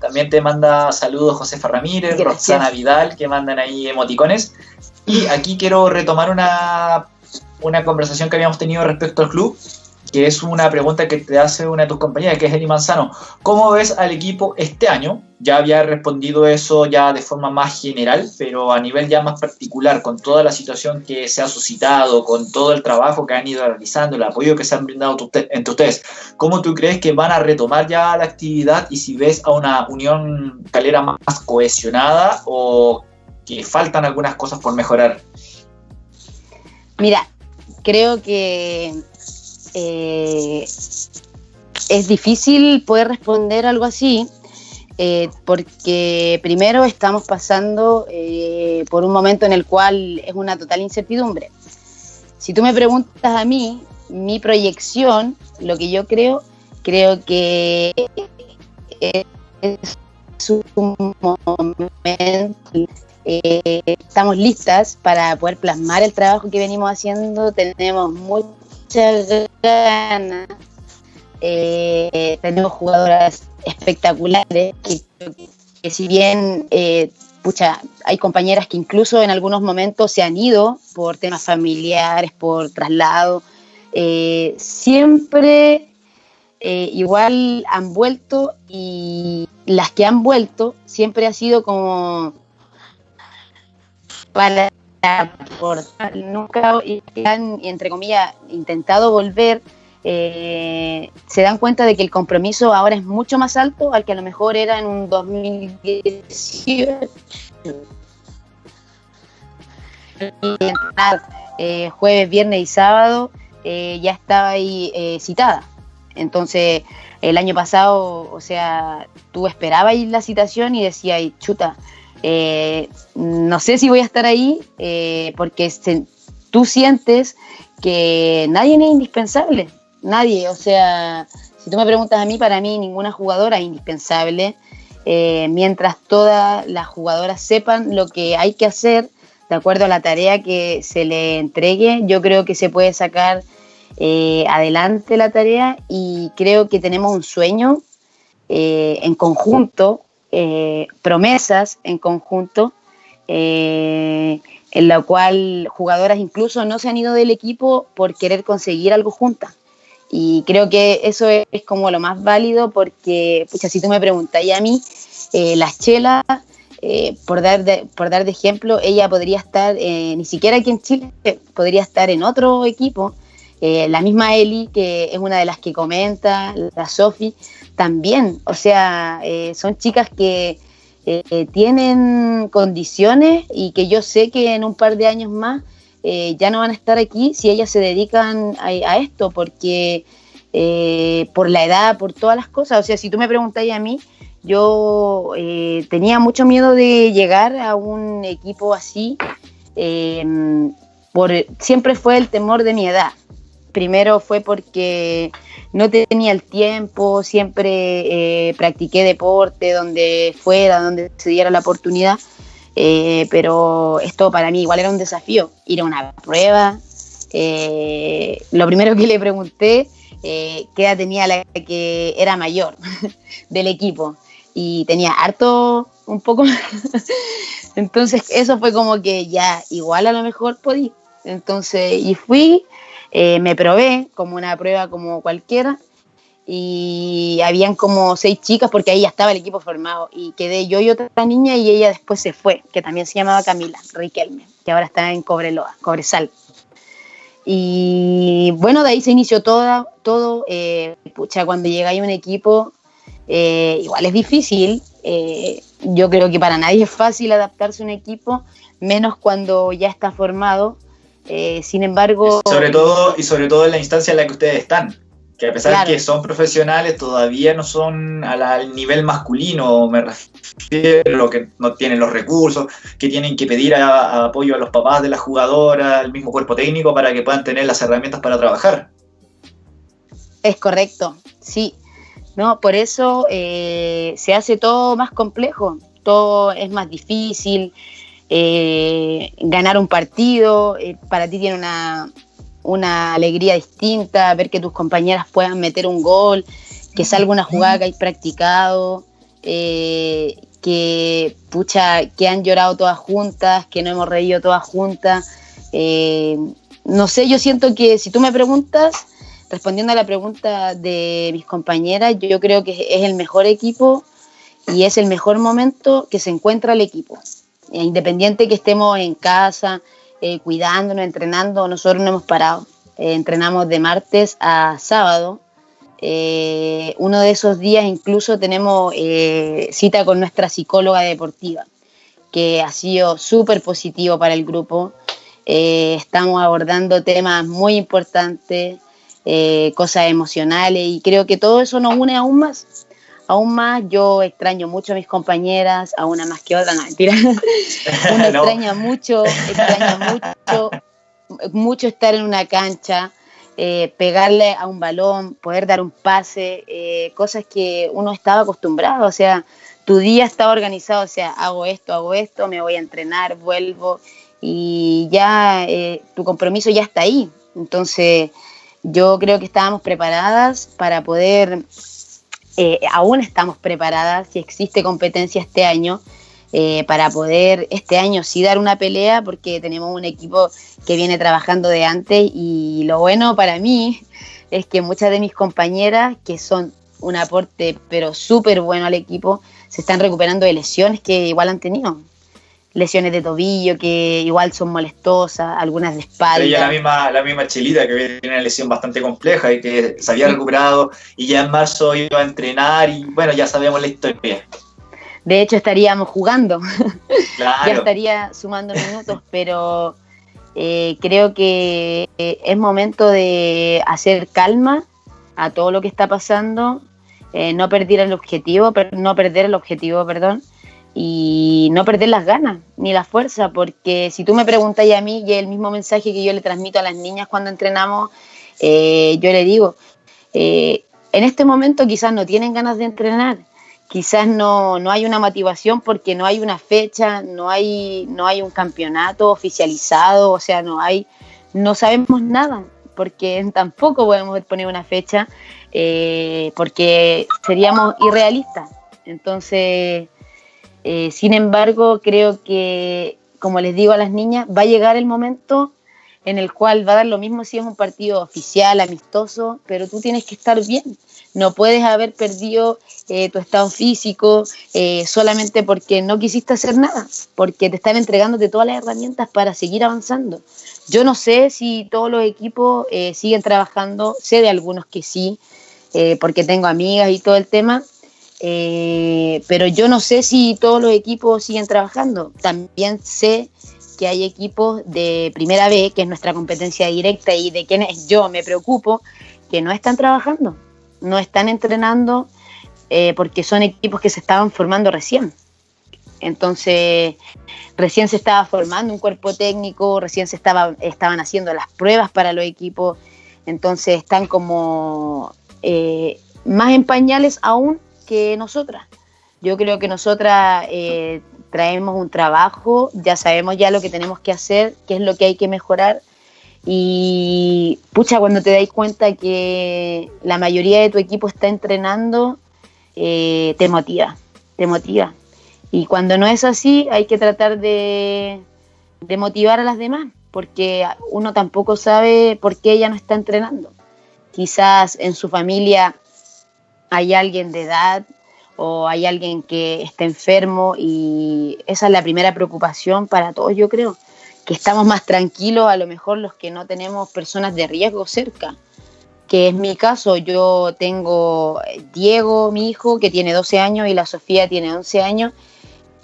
Speaker 1: También te manda saludos Josefa Ramírez, Roxana Vidal, que mandan ahí emoticones. Y aquí quiero retomar una, una conversación que habíamos tenido respecto al club que es una pregunta que te hace una de tus compañeras, que es Eli Manzano. ¿Cómo ves al equipo este año? Ya había respondido eso ya de forma más general, pero a nivel ya más particular, con toda la situación que se ha suscitado, con todo el trabajo que han ido realizando, el apoyo que se han brindado entre ustedes, ¿cómo tú crees que van a retomar ya la actividad y si ves a una Unión Calera más cohesionada o que faltan algunas cosas por mejorar?
Speaker 2: Mira, creo que eh, es difícil poder responder algo así, eh, porque primero estamos pasando eh, por un momento en el cual es una total incertidumbre. Si tú me preguntas a mí, mi proyección, lo que yo creo, creo que es un momento estamos listas para poder plasmar el trabajo que venimos haciendo. Tenemos muy ganas. Eh, tenemos jugadoras espectaculares que, si bien eh, hay compañeras que incluso en algunos momentos se han ido por temas familiares, por traslado, eh, siempre igual han vuelto y las que han vuelto siempre ha sido como para aportar, nunca han, entre comillas, intentado volver, eh, se dan cuenta de que el compromiso ahora es mucho más alto al que a lo mejor era en un 2018. Eh, jueves, viernes y sábado eh, ya estaba ahí citada. Entonces, el año pasado, o sea, tú esperabas la citación y decías, chuta, eh, no sé si voy a estar ahí eh, porque tú sientes que nadie es indispensable, nadie, o sea, si tú me preguntas a mí, para mí ninguna jugadora es indispensable, eh, mientras todas las jugadoras sepan lo que hay que hacer de acuerdo a la tarea que se le entregue, yo creo que se puede sacar adelante la tarea y creo que tenemos un sueño en conjunto, promesas en conjunto, en la cual jugadoras incluso no se han ido del equipo por querer conseguir algo juntas. Y creo que eso es, como lo más válido porque, pues, si tú me preguntas, y a mí, las chelas eh, por, dar de, por dar de ejemplo, ella podría estar, eh, ni siquiera aquí en Chile, podría estar en otro equipo. Eh, la misma Eli, que es una de las que comenta, la Sofi, también. O sea, son chicas que tienen condiciones y que yo sé que en un par de años más ya no van a estar aquí si ellas se dedican a, esto, porque por la edad, por todas las cosas. O sea, si tú me preguntáis a mí, yo eh, tenía mucho miedo de llegar a un equipo así. Em, por, siempre fue el temor de mi edad. Primero fue porque no tenía el tiempo, siempre eh, practiqué deporte donde fuera, donde se diera la oportunidad, eh, pero esto para mí igual era un desafío, ir a una prueba. lo primero que le pregunté, qué edad tenía la que era mayor del equipo y tenía harto un poco entonces eso fue como que ya igual a lo mejor podí entonces y fui eh, me probé como una prueba como cualquiera y habían como seis chicas porque ahí ya estaba el equipo formado y quedé yo y otra niña y ella después se fue que también se llamaba Camila Riquelme que ahora está en Cobreloa Cobresal y bueno de ahí se inició todo todo eh, pucha cuando llega ahí un equipo eh, igual es difícil. Eh, yo creo que para nadie es fácil adaptarse a un equipo, menos cuando ya está formado. Eh, sin embargo.
Speaker 1: Sobre todo, y sobre todo en la instancia en la que ustedes están. Que a pesar de que son profesionales, todavía no son al nivel masculino, me refiero, que no tienen los recursos, que tienen que pedir apoyo a los papás de la jugadora, al mismo cuerpo técnico, para que puedan tener las herramientas para trabajar.
Speaker 2: Es correcto, sí. ¿no? Por eso eh, se hace todo más complejo, todo es más difícil. Eh, ganar un partido eh, para ti tiene una, una, alegría distinta, ver que tus compañeras puedan meter un gol, que salga una jugada que hay practicado, que pucha, que han llorado todas juntas, que no hemos reído todas juntas. no sé, yo siento que si tú me preguntas, respondiendo a la pregunta de mis compañeras, yo creo que es el mejor equipo y es el mejor momento que se encuentra el equipo. E independiente que estemos en casa, eh, cuidándonos, entrenando, nosotros no hemos parado. Eh, entrenamos de martes a sábado. Eh, uno de esos días incluso tenemos cita con nuestra psicóloga deportiva, que ha sido súper positivo para el grupo. estamos abordando temas muy importantes, eh, cosas emocionales y creo que todo eso nos une aún más. Aún más yo extraño mucho a mis compañeras, a una más que otra, no mentira. Uno extraña mucho, extraña mucho, mucho estar en una cancha, eh, pegarle a un balón, poder dar un pase, eh, cosas que uno estaba acostumbrado, o sea, tu día estaba organizado, o sea, hago esto, hago esto, me voy a entrenar, vuelvo y ya tu compromiso ya está ahí. Entonces, yo creo que estábamos preparadas para poder, eh, aún estamos preparadas, si existe competencia este año, eh, para poder este año sí dar una pelea, porque tenemos un equipo que viene trabajando de antes y lo bueno para mí es que muchas de mis compañeras, que son un aporte pero súper bueno al equipo, se están recuperando de lesiones que igual han tenido lesiones de tobillo que igual son molestosas, algunas de espalda.
Speaker 1: Ella la misma, la misma Chelita que tiene una lesión bastante compleja y que se había recuperado y ya en marzo iba a entrenar y bueno, ya sabemos la historia.
Speaker 2: De hecho estaríamos jugando, ya estaría sumando minutos, pero eh, creo que eh, es momento de hacer calma a todo lo que está pasando, eh, no perder el objetivo, no perder el objetivo, perdón, y no perder las ganas ni la fuerza, porque si tú me preguntas a mí, y el mismo mensaje que yo le transmito a las niñas cuando entrenamos, eh, yo le digo, eh, en este momento quizás no tienen ganas de entrenar, quizás no, no, hay una motivación porque no hay una fecha, no hay, no hay un campeonato oficializado, o sea, no hay, no sabemos nada, porque tampoco podemos poner una fecha, eh, porque seríamos irrealistas. Entonces, eh, sin embargo, creo que, como les digo a las niñas, va a llegar el momento en el cual va a dar lo mismo si es un partido oficial, amistoso, pero tú tienes que estar bien. No puedes haber perdido eh, tu estado físico eh, solamente porque no quisiste hacer nada, porque te están entregándote todas las herramientas para seguir avanzando. Yo no sé si todos los equipos eh, siguen trabajando, sé de algunos que sí, porque tengo amigas y todo el tema, pero yo no sé si todos los equipos siguen trabajando. También sé que hay equipos de primera B, que es nuestra competencia directa y de quienes yo me preocupo, que no están trabajando, no están entrenando eh, porque son equipos que se estaban formando recién. Entonces, recién se estaba formando un cuerpo técnico, recién se estaba, estaban haciendo las pruebas para los equipos, entonces están como eh, más en pañales aún que nosotras. Yo creo que nosotras eh, traemos un trabajo, ya sabemos ya lo que tenemos que hacer, qué es lo que hay que mejorar. Y pucha, cuando te dais cuenta que la mayoría de tu equipo está entrenando, eh, te motiva, te motiva. Y cuando no es así, hay que tratar de, de motivar a las demás, porque uno tampoco sabe por qué ella no está entrenando. Quizás en su familia hay alguien de edad o hay alguien que está enfermo y esa es la primera preocupación para todos, yo creo, que estamos más tranquilos a lo mejor los que no tenemos personas de riesgo cerca, que es mi caso, yo tengo Diego, mi hijo, que tiene 12 años y la Sofía tiene 11 años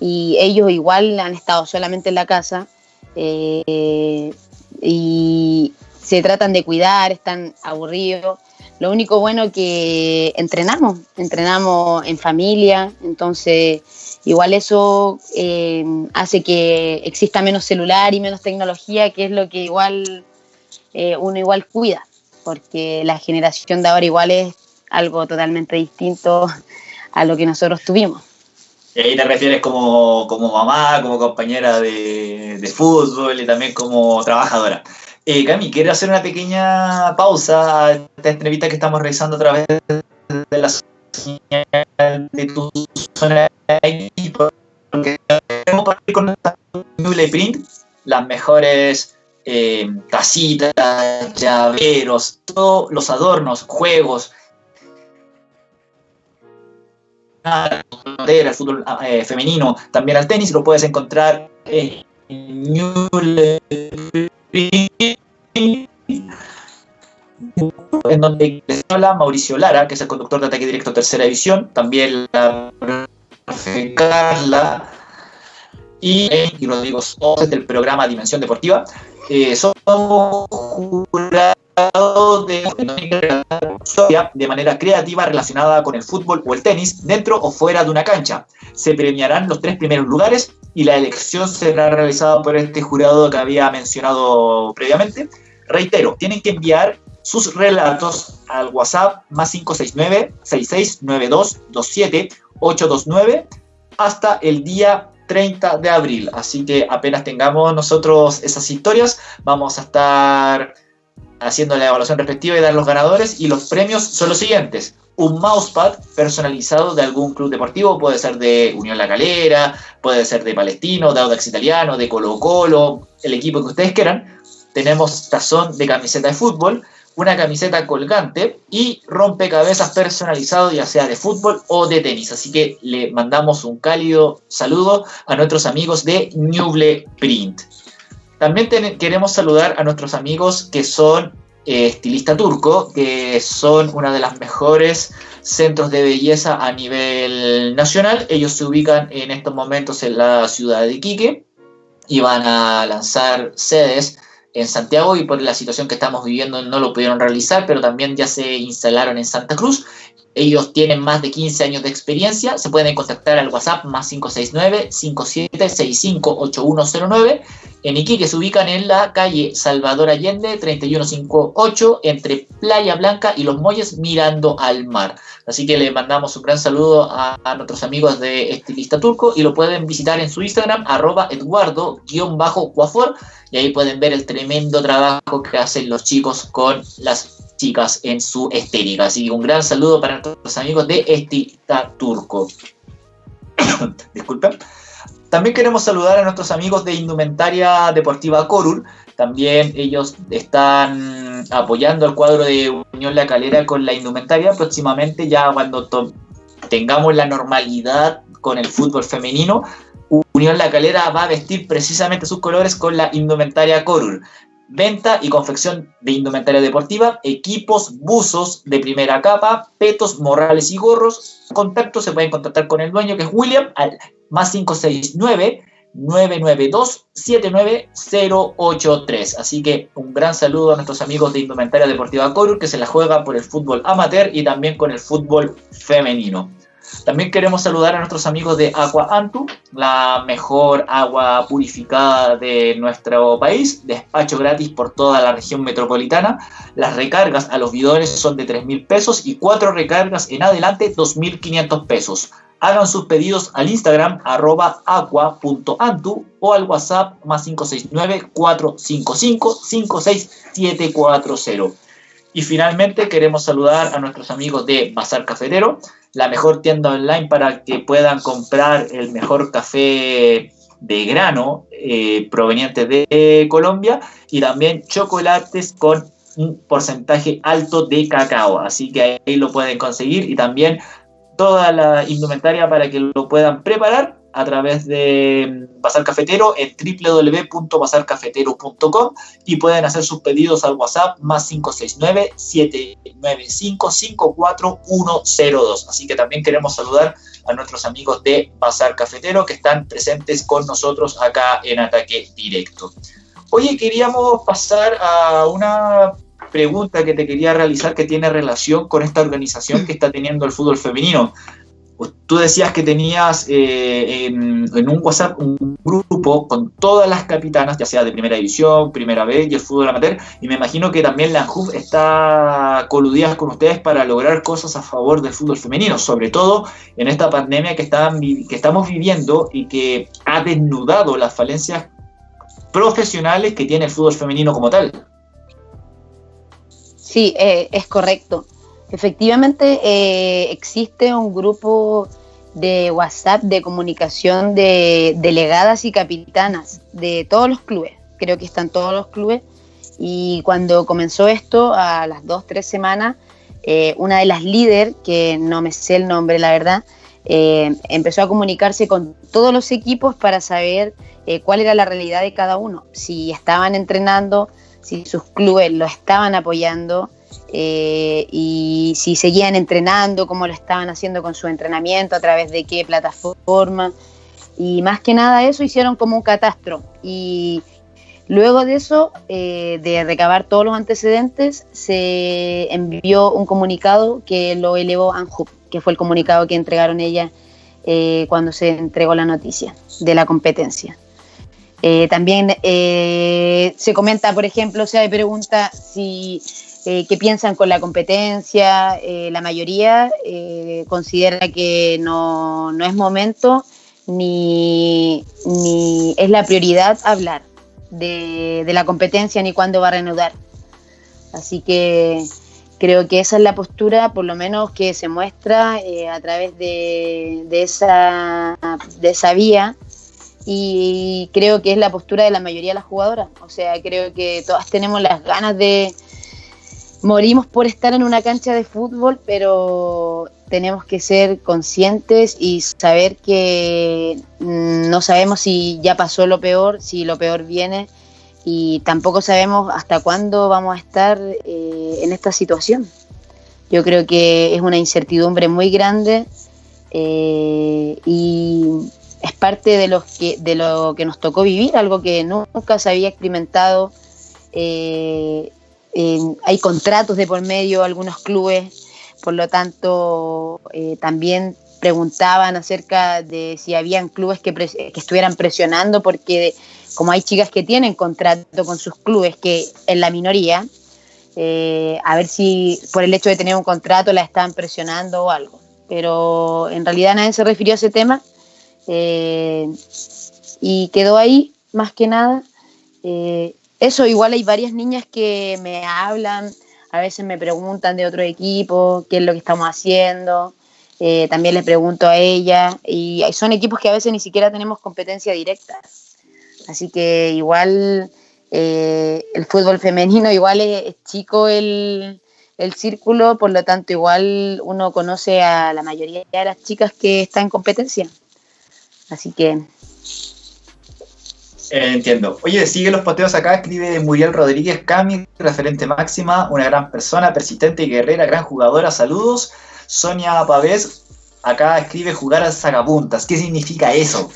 Speaker 2: y ellos igual han estado solamente en la casa eh, y se tratan de cuidar, están aburridos lo único bueno que entrenamos, entrenamos en familia, entonces igual eso eh, hace que exista menos celular y menos tecnología, que es lo que igual eh, uno igual cuida, porque la generación de ahora igual es algo totalmente distinto a lo que nosotros tuvimos.
Speaker 1: Y ahí te refieres como, mamá, como compañera de fútbol y también como trabajadora. Eh, Cami, quiero hacer una pequeña pausa a esta entrevista que estamos realizando a través de la señal de tu zona de porque queremos partir con Nule Print, las mejores eh, casitas, llaveros, todos los adornos, juegos, el fútbol eh, femenino, también al tenis, lo puedes encontrar en Nule en donde habla Mauricio Lara, que es el conductor de Ataque Directo Tercera División, también la Carla y, y Rodrigo Sosa del programa Dimensión Deportiva. Eh, somos jurados de, de manera creativa relacionada con el fútbol o el tenis, dentro o fuera de una cancha. Se premiarán los tres primeros lugares y la elección será realizada por este jurado que había mencionado previamente. Reitero, tienen que enviar sus relatos al WhatsApp más 569 6692 27 829 hasta el día 30 de abril. Así que apenas tengamos nosotros esas historias, vamos a estar haciendo la evaluación respectiva y dar los ganadores. Y los premios son los siguientes: un mousepad personalizado de algún club deportivo, puede ser de Unión La Calera, puede ser de Palestino, de Audax Italiano, de Colo Colo, el equipo que ustedes quieran. Tenemos tazón de camiseta de fútbol, una camiseta colgante y rompecabezas personalizado, ya sea de fútbol o de tenis. Así que le mandamos un cálido saludo a nuestros amigos de Newble Print. También queremos saludar a nuestros amigos que son eh, estilista turco, que son una de las mejores centros de belleza a nivel nacional. Ellos se ubican en estos momentos en la ciudad de Iquique y van a lanzar sedes en Santiago y por la situación que estamos viviendo no lo pudieron realizar, pero también ya se instalaron en Santa Cruz ellos tienen más de 15 años de experiencia. Se pueden contactar al WhatsApp más 569-5765-8109. En Iquique se ubican en la calle Salvador Allende, 3158, entre Playa Blanca y Los Molles, mirando al mar. Así que le mandamos un gran saludo a, nuestros amigos de Estilista Turco y lo pueden visitar en su Instagram, arroba eduardo-cuafor, y ahí pueden ver el tremendo trabajo que hacen los chicos con las chicas en su estética. Así que un gran saludo para nuestros amigos de Estilista Turco. Disculpen. También queremos saludar a nuestros amigos de Indumentaria Deportiva Corul. También ellos están apoyando al cuadro de Unión La Calera con la indumentaria. Próximamente, ya cuando tengamos la normalidad con el fútbol femenino, Unión La Calera va a vestir precisamente sus colores con la indumentaria Corul venta y confección de indumentaria deportiva, equipos, buzos de primera capa, petos, morrales y gorros. Contacto se pueden contactar con el dueño que es William al más 569 992 79083. Así que un gran saludo a nuestros amigos de Indumentaria Deportiva Corul que se la juega por el fútbol amateur y también con el fútbol femenino. También queremos saludar a nuestros amigos de Agua Antu, la mejor agua purificada de nuestro país, despacho gratis por toda la región metropolitana. Las recargas a los bidones son de 3 mil pesos y cuatro recargas en adelante 2.500 pesos. Hagan sus pedidos al Instagram arroba aqua.antu o al WhatsApp más 569-455-56740. Y finalmente queremos saludar a nuestros amigos de Bazar Cafetero, la mejor tienda online para que puedan comprar el mejor café de grano eh, proveniente de Colombia y también chocolates con un porcentaje alto de cacao. Así que ahí lo pueden conseguir y también toda la indumentaria para que lo puedan preparar a través de Bazar Cafetero en www.bazarcafetero.com y pueden hacer sus pedidos al WhatsApp más 569-795-54102. Así que también queremos saludar a nuestros amigos de Bazar Cafetero que están presentes con nosotros acá en Ataque Directo. Oye, queríamos pasar a una pregunta que te quería realizar que tiene relación con esta organización que está teniendo el fútbol femenino. Tú decías que tenías eh, en, un WhatsApp un grupo con todas las capitanas, ya sea de primera división, primera vez y el fútbol amateur, y me imagino que también la está coludida con ustedes para lograr cosas a favor del fútbol femenino, sobre todo en esta pandemia que, que estamos viviendo y que ha desnudado las falencias profesionales que tiene el fútbol femenino como tal.
Speaker 2: Sí, eh, es correcto. Efectivamente, eh, existe un grupo de WhatsApp de comunicación de delegadas y capitanas de todos los clubes. Creo que están todos los clubes. Y cuando comenzó esto, a las dos, tres semanas, eh, una de las líderes, que no me sé el nombre, la verdad, eh, empezó a comunicarse con todos los equipos para saber cuál era la realidad de cada uno, si estaban entrenando, si sus clubes lo estaban apoyando, eh, y si seguían entrenando, cómo lo estaban haciendo con su entrenamiento, a través de qué plataforma. Y más que nada eso hicieron como un catastro. Y luego de eso, eh, de recabar todos los antecedentes, se envió un comunicado que lo elevó ANJUP, que fue el comunicado que entregaron ellas eh, cuando se entregó la noticia de la competencia. también se comenta, por ejemplo, se pregunta si eh, qué piensan con la competencia. Eh, la mayoría eh, considera que no, es momento ni, es la prioridad hablar de, la competencia ni cuándo va a reanudar. Así que creo que esa es la postura, por lo menos que se muestra a través de, esa, de esa vía y creo que es la postura de la mayoría de las jugadoras. O sea, creo que todas tenemos las ganas de, morimos por estar en una cancha de fútbol, pero tenemos que ser conscientes y saber que no sabemos si ya pasó lo peor, si lo peor viene y tampoco sabemos hasta cuándo vamos a estar eh, en esta situación. Yo creo que es una incertidumbre muy grande eh, y es parte de, los que, de lo que nos tocó vivir, algo que nunca se había experimentado. Eh, hay contratos de por medio, algunos clubes por lo tanto eh, también preguntaban acerca de si habían clubes que, estuvieran presionando, porque como hay chicas que tienen contrato con sus clubes, que en la minoría, eh, a ver si por el hecho de tener un contrato la están presionando o algo. Pero en realidad nadie se refirió a ese tema eh, y quedó ahí, más que nada. Eso, igual hay varias niñas que me hablan, a veces me preguntan de otro equipo, qué es lo que estamos haciendo. Eh, también les pregunto a ella, y son equipos que a veces ni siquiera tenemos competencia directa. Así que igual eh, el fútbol femenino, igual es, chico el, el, círculo, por lo tanto igual uno conoce a la mayoría de las chicas que están en competencia. Así que...
Speaker 1: Eh, entiendo. Oye, sigue los poteos acá, escribe Muriel Rodríguez Cami, referente máxima, una gran persona, persistente y guerrera, gran jugadora, saludos. Sonia Pavés acá escribe jugar al sacapuntas. ¿Qué significa eso?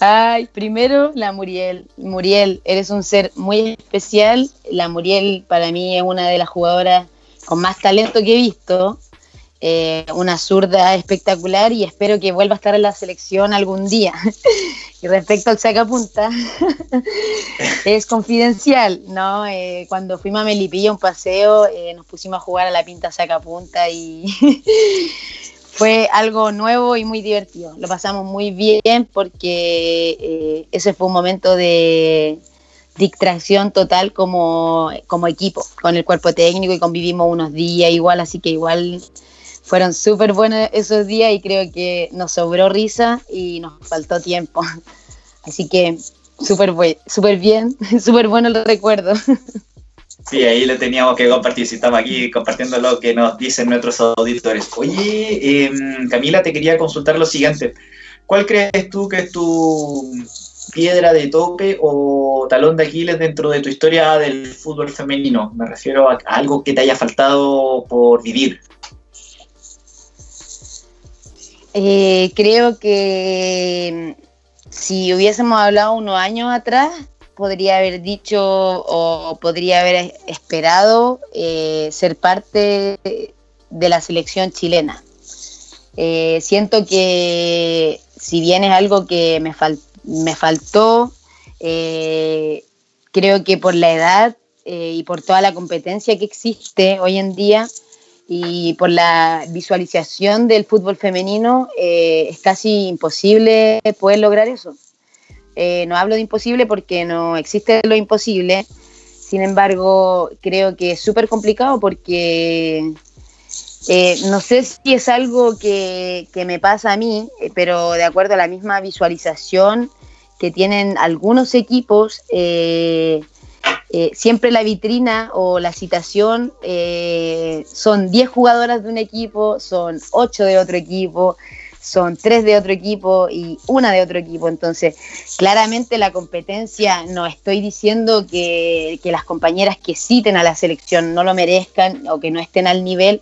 Speaker 2: Ay, primero la Muriel. Muriel, eres un ser muy especial. La Muriel para mí es una de las jugadoras con más talento que he visto. Eh, una zurda espectacular y espero que vuelva a estar en la selección algún día. y respecto al sacapunta, es confidencial, ¿no? Eh, cuando fuimos a Melipilla un paseo, eh, nos pusimos a jugar a la pinta sacapunta y fue algo nuevo y muy divertido. Lo pasamos muy bien porque ese fue un momento de distracción total como, como equipo, con el cuerpo técnico y convivimos unos días igual, así que igual fueron súper buenos esos días y creo que nos sobró risa y nos faltó tiempo. Así que súper super bien, súper bueno el recuerdo.
Speaker 1: Sí, ahí lo teníamos que compartir, si estamos aquí compartiendo lo que nos dicen nuestros auditores. Oye, em, Camila, te quería consultar lo siguiente. ¿Cuál crees tú que es tu piedra de tope o talón de Aquiles dentro de tu historia del fútbol femenino? Me refiero a algo que te haya faltado por vivir.
Speaker 2: Eh, creo que mm, si hubiésemos hablado unos años atrás, podría haber dicho o podría haber esperado eh, ser parte de la selección chilena. Eh, siento que si bien es algo que me, me faltó, creo que por la edad y por toda la competencia que existe hoy en día, y por la visualización del fútbol femenino eh, es casi imposible poder lograr eso. Eh, no hablo de imposible porque no existe lo imposible, sin embargo creo que es súper complicado porque eh, no sé si es algo que, que, me pasa a mí, pero de acuerdo a la misma visualización que tienen algunos equipos, eh, siempre la vitrina o la citación eh, son 10 jugadoras de un equipo, son 8 de otro equipo, son 3 de otro equipo y una de otro equipo. Entonces, claramente la competencia, no estoy diciendo que, las compañeras que citen a la selección no lo merezcan o que no estén al nivel,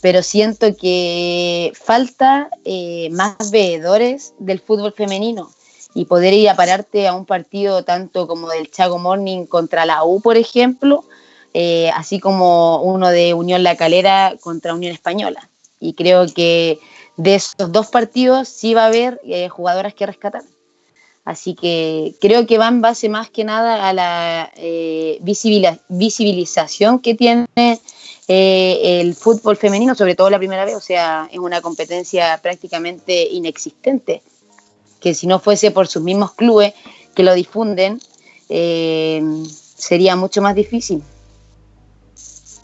Speaker 2: pero siento que falta eh, más veedores del fútbol femenino y poder ir a pararte a un partido tanto como del Chago Morning contra la U, por ejemplo, eh, así como uno de Unión La Calera contra Unión Española. Y creo que de esos dos partidos sí va a haber eh, jugadoras que rescatar. Así que creo que va en base más que nada a la eh, visibilización que tiene el fútbol femenino, sobre todo la primera vez, o sea, es una competencia prácticamente inexistente que si no fuese por sus mismos clubes que lo difunden, eh, sería mucho más difícil.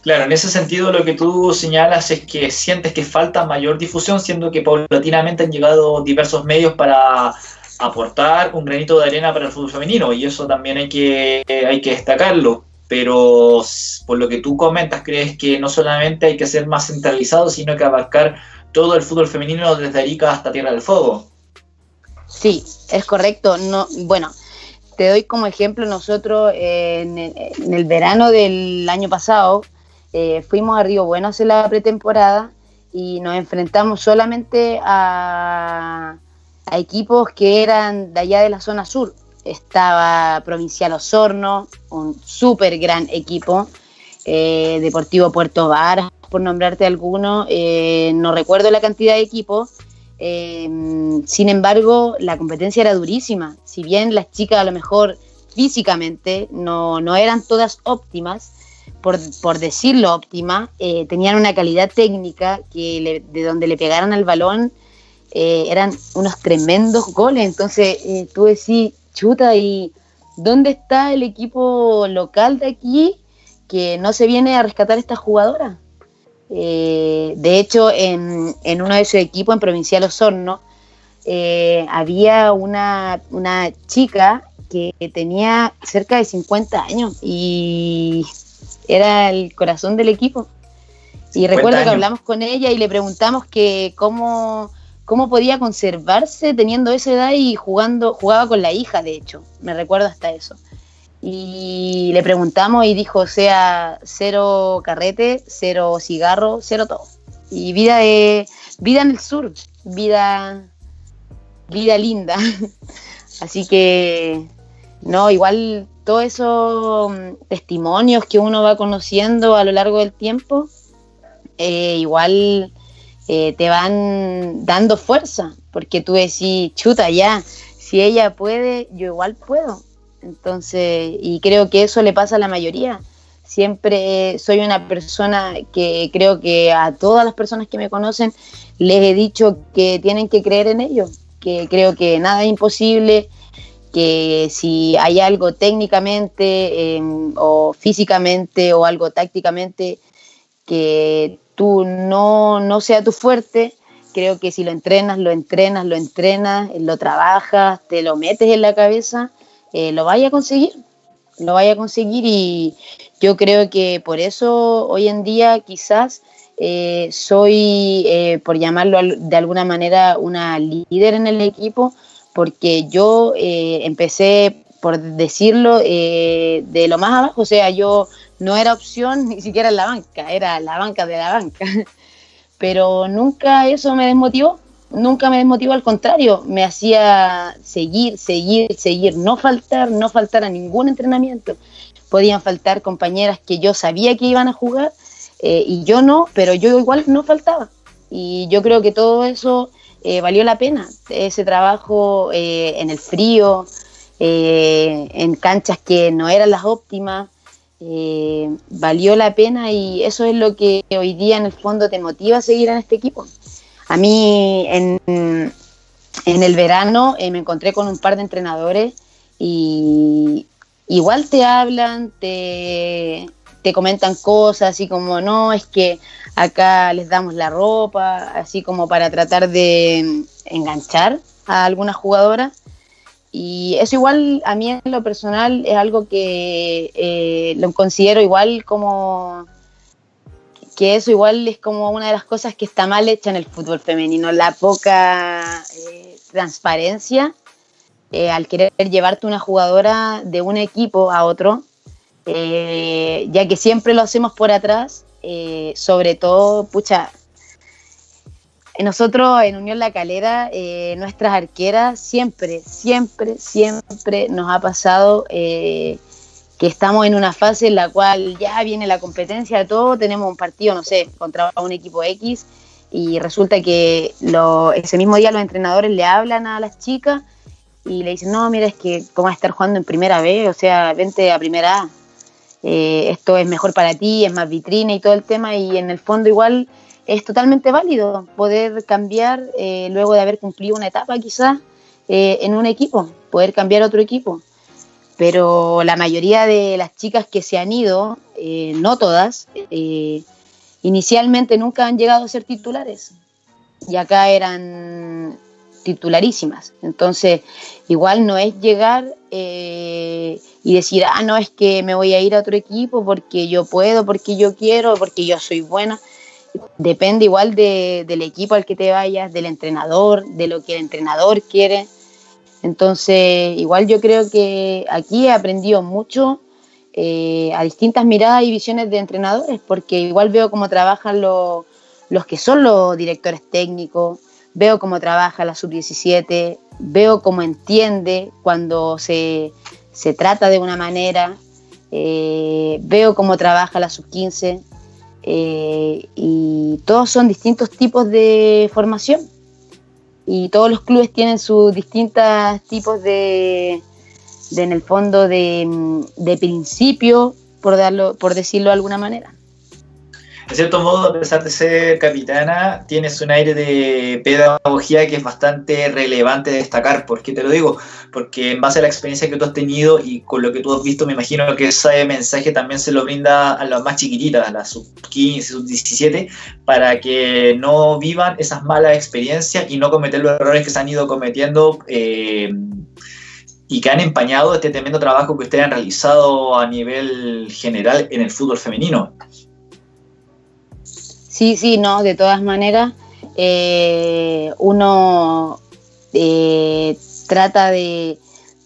Speaker 1: Claro, en ese sentido lo que tú señalas es que sientes que falta mayor difusión, siendo que paulatinamente han llegado diversos medios para aportar un granito de arena para el fútbol femenino y eso también hay que, hay que destacarlo. Pero por lo que tú comentas, crees que no solamente hay que ser más centralizado, sino que abarcar todo el fútbol femenino desde Arica hasta Tierra del Fuego.
Speaker 2: Sí, es correcto. No, bueno, te doy como ejemplo, nosotros en, el verano del año pasado eh, fuimos a Río Bueno a hacer la pretemporada y nos enfrentamos solamente a, equipos que eran de allá de la zona sur. Estaba Provincial Osorno, un súper gran equipo. eh, Deportivo Puerto Varas, por nombrarte alguno, eh, no recuerdo la cantidad de equipos, sin embargo, la competencia era durísima. Si bien las chicas a lo mejor físicamente no, no eran todas óptimas, por, por decirlo óptima, tenían una calidad técnica que de donde le pegaran al balón eran unos tremendos goles. Entonces tú decís, chuta, ¿y dónde está el equipo local de aquí que no se viene a rescatar a esta jugadora? Eh, de hecho, en, uno de esos equipos, en Provincial Osorno, eh, había una, chica que tenía cerca de 50 años y era el corazón del equipo. Y recuerdo que hablamos con ella y le preguntamos que cómo, cómo podía conservarse teniendo esa edad y jugando, jugaba con la hija, de hecho, me recuerdo hasta eso. Y le preguntamos y dijo, o sea, cero carrete, cero cigarro, cero todo. Y vida de, vida en el sur, vida, vida linda. Así que, no, igual todos esos mm, testimonios que uno va conociendo a lo largo del tiempo, eh, igual eh, te van dando fuerza, porque tú decís, chuta, ya, si ella puede, yo igual puedo. Entonces, y creo que eso le pasa a la mayoría. Siempre soy una persona que creo que a todas las personas que me conocen les he dicho que tienen que creer en ello, que creo que nada es imposible, que si hay algo técnicamente em, o físicamente o algo tácticamente que tú no, no sea tu fuerte, creo que si lo entrenas, lo entrenas, lo entrenas, lo trabajas, te lo metes en la cabeza, eh, lo vaya a conseguir, lo vaya a conseguir y yo creo que por eso hoy en día quizás eh, soy, eh, por llamarlo de alguna manera, una líder en el equipo, porque yo empecé, por decirlo, de lo más abajo, o sea, yo no era opción ni siquiera en la banca, era la banca de la banca. Pero nunca eso me desmotivó, nunca me desmotivó, al contrario, me hacía seguir, seguir, seguir, no faltar, no faltar a ningún entrenamiento. Podían faltar compañeras que yo sabía que iban a jugar eh, y yo no, pero yo igual no faltaba. Y yo creo que todo eso eh, valió la pena, ese trabajo eh, en el frío, en canchas que no eran las óptimas, eh, valió la pena y eso es lo que hoy día en el fondo te motiva a seguir en este equipo. A mí en, en el verano eh, me encontré con un par de entrenadores y igual te hablan, te, te comentan cosas así como, no, es que acá les damos la ropa, así como para tratar de enganchar a algunas jugadoras. Y eso igual a mí en lo personal es algo que eh, lo considero igual como que eso igual es como una de las cosas que está mal hecha en el fútbol femenino, la poca eh, transparencia eh, al querer llevarte una jugadora de un equipo a otro, ya que siempre lo hacemos por atrás, sobre todo, pucha, nosotros en Unión La Calera, eh, nuestras arqueras, siempre, siempre, siempre nos ha pasado eh, que estamos en una fase en la cual ya viene la competencia todo, tenemos un partido, no sé, contra un equipo X y resulta que ese mismo día los entrenadores le hablan a las chicas y le dicen, no, mira, es que cómo vas a estar jugando en primera B, o sea, vente a primera A, eh, esto es mejor para ti, es más vitrina y todo el tema y en el fondo igual es totalmente válido poder cambiar eh, luego de haber cumplido una etapa quizás eh, en un equipo, poder cambiar a otro equipo. Pero la mayoría de las chicas que se han ido, eh, no todas, inicialmente nunca han llegado a ser titulares. Y acá eran titularísimas. Entonces, igual no es llegar y decir, ah, no, es que me voy a ir a otro equipo porque yo puedo, porque yo quiero, porque yo soy buena depende igual del equipo al que te vayas, del entrenador, de lo que el entrenador quiere. Entonces, igual yo creo que aquí he aprendido mucho eh, a distintas miradas y visiones de entrenadores, porque igual veo cómo trabajan los, los que son los directores técnicos, veo cómo trabaja la sub-17, veo cómo entiende cuando se, se, trata de una manera eh, veo cómo trabaja la sub-15 eh, y todos son distintos tipos de formación y todos los clubes tienen sus distintos tipos de, en el fondo, de, de principio, por, darlo, por decirlo de alguna manera
Speaker 1: de cierto modo, a pesar de ser capitana, tienes un aire de pedagogía que es bastante relevante de destacar. ¿Por qué te lo digo? Porque en base a la experiencia que tú has tenido y con lo que tú has visto, me imagino que ese mensaje también se lo brinda a las más chiquititas, a las sub 15, sub 17, para que no vivan esas malas experiencias y no cometer los errores que se han ido cometiendo. Eh, y que han empañado este tremendo trabajo que ustedes han realizado a nivel general en el fútbol femenino.
Speaker 2: Sí, sí, no, de todas maneras, eh, uno eh, trata de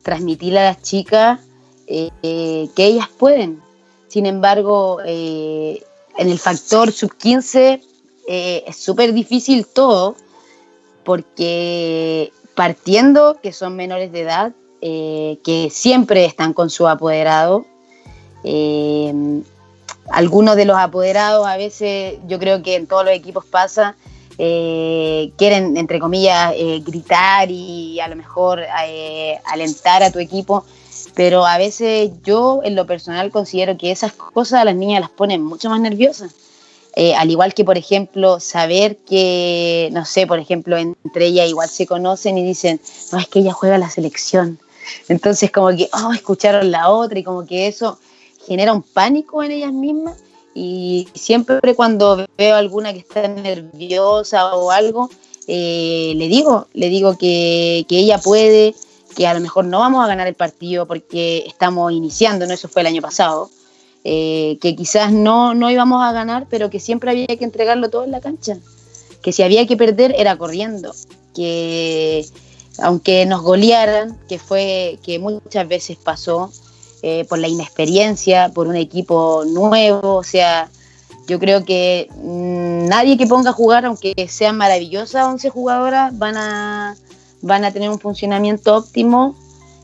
Speaker 2: transmitirle a las chicas eh, que ellas pueden. Sin embargo, en el factor sub-15 es súper difícil todo, porque partiendo que son menores de edad, que siempre están con su apoderado, algunos de los apoderados a veces, yo creo que en todos los equipos pasa, eh, quieren, entre comillas, eh, gritar y a lo mejor eh, alentar a tu equipo, pero a veces yo en lo personal considero que esas cosas a las niñas las ponen mucho más nerviosas. al igual que, por ejemplo, saber que, no sé, por ejemplo, entre ellas igual se conocen y dicen, no, es que ella juega la selección. Entonces, como que, oh, escucharon la otra y como que eso genera un pánico en ellas mismas y siempre cuando veo alguna que está nerviosa o algo, eh, le digo, le digo que, ella puede, que a lo mejor no vamos a ganar el partido porque estamos iniciando, ¿no? Eso fue el año pasado. Eh, que quizás no, no íbamos a ganar, pero que siempre había que entregarlo todo en la cancha. Que si había que perder era corriendo. Que aunque nos golearan, que fue que muchas veces pasó, eh, por la inexperiencia, por un equipo nuevo, o sea, yo creo que mm, nadie que ponga a jugar, aunque sean maravillosas 11 jugadoras, van a, van a tener un funcionamiento óptimo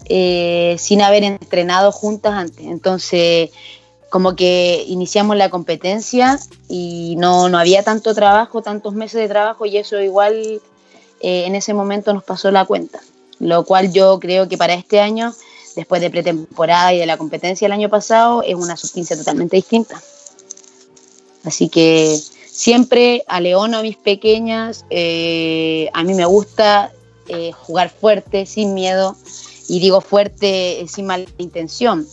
Speaker 2: eh, sin haber entrenado juntas antes. Entonces, como que iniciamos la competencia y no, no había tanto trabajo, tantos meses de trabajo y eso igual eh, en ese momento nos pasó la cuenta. Lo cual yo creo que para este año después de pretemporada y de la competencia el año pasado, es una sub-15 totalmente distinta. Así que siempre a León a mis pequeñas, eh, a mí me gusta eh, jugar fuerte, sin miedo, y digo fuerte sin mala intención,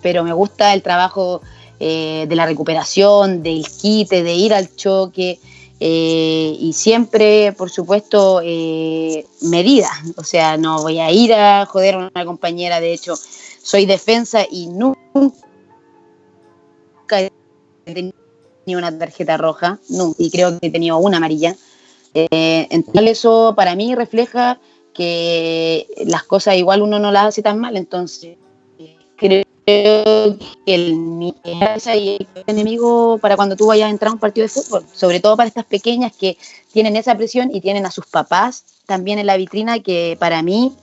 Speaker 2: pero me gusta el trabajo eh, de la recuperación, del quite, de ir al choque, eh, y siempre, por supuesto, eh, medida. O sea, no voy a ir a joder a una compañera. De hecho, soy defensa y nunca he tenido una tarjeta roja. Nunca, y creo que he tenido una amarilla. Eh, entonces, eso para mí refleja que las cosas igual uno no las hace tan mal. Entonces, creo que el, el enemigo para cuando tú vayas a entrar a un partido de fútbol, sobre todo para estas pequeñas que tienen esa presión y tienen a sus papás también en la vitrina, que para mí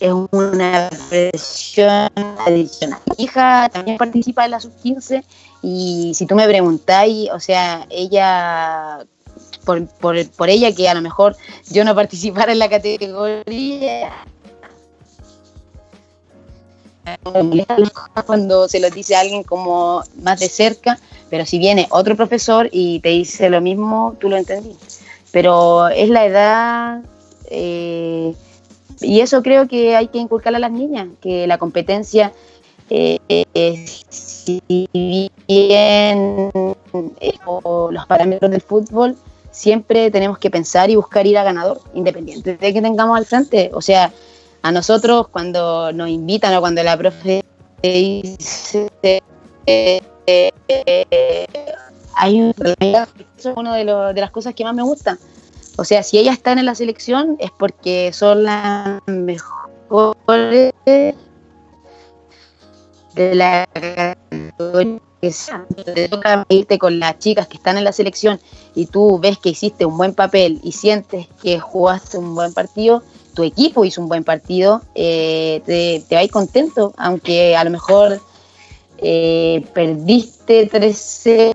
Speaker 2: es una presión adicional. Mi hija también participa en la sub-15 y si tú me preguntáis, o sea, ella, por, por, por ella que a lo mejor yo no participara en la categoría, cuando se lo dice alguien como más de cerca, pero si viene otro profesor y te dice lo mismo, tú lo entendí. Pero es la edad, eh, y eso creo que hay que inculcarle a las niñas, que la competencia, eh, si bien los parámetros del fútbol, siempre tenemos que pensar y buscar ir a ganador, independiente de que tengamos al frente. O sea, a nosotros cuando nos invitan o cuando la profe dice eh, hay un es una de, de las cosas que más me gusta. O sea, si ellas están en la selección es porque son las mejores de la categoría. Te toca irte con las chicas que están en la selección y tú ves que hiciste un buen papel y sientes que jugaste un buen partido, tu equipo hizo un buen partido, te, te vas contento, aunque a lo mejor perdiste 3-0.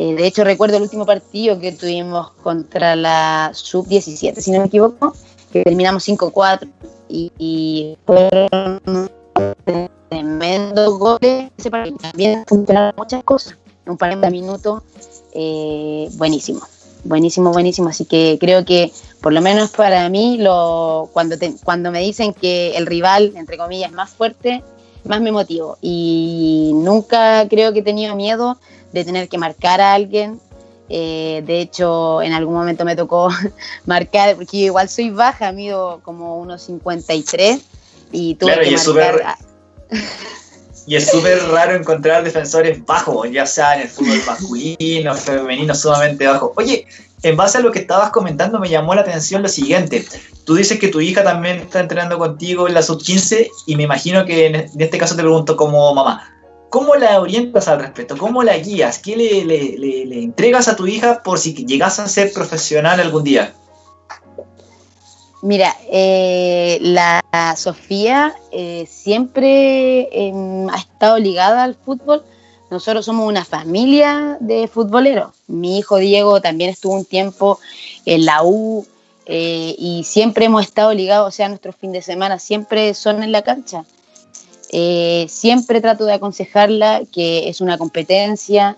Speaker 2: Eh, de hecho, recuerdo el último partido que tuvimos contra la Sub-17, si no me equivoco, que terminamos 5-4 y, fueron tremendos goles. También funcionaron muchas cosas. Un par de minutos, eh, buenísimo, buenísimo, buenísimo. Así que creo que, por lo menos para mí, lo, cuando, cuando me dicen que el rival, entre comillas, es más fuerte, más me motivo. Y nunca creo que he tenido miedo de tener que marcar a alguien. Eh, de hecho, en algún momento me tocó marcar, porque igual soy baja, mido como unos 53 y tuve que marcar.
Speaker 1: Y es súper raro encontrar defensores bajos, ya sea en el fútbol masculino, femenino, sumamente bajo. Oye, en base a lo que estabas comentando, me llamó la atención lo siguiente. Tú dices que tu hija también está entrenando contigo en la sub-15 y me imagino que en este caso te pregunto como mamá, ¿cómo la orientas al respecto? ¿Cómo la guías? ¿Qué le, le, entregas a tu hija por si llegas a ser profesional algún día?
Speaker 2: Mira, eh, la Sofía eh, siempre em, ha estado ligada al fútbol. Nosotros somos una familia de futboleros. Mi hijo Diego también estuvo un tiempo en la U eh, y siempre hemos estado ligados, o sea, nuestros fines de semana siempre son en la cancha. siempre trato de aconsejarla que es una competencia,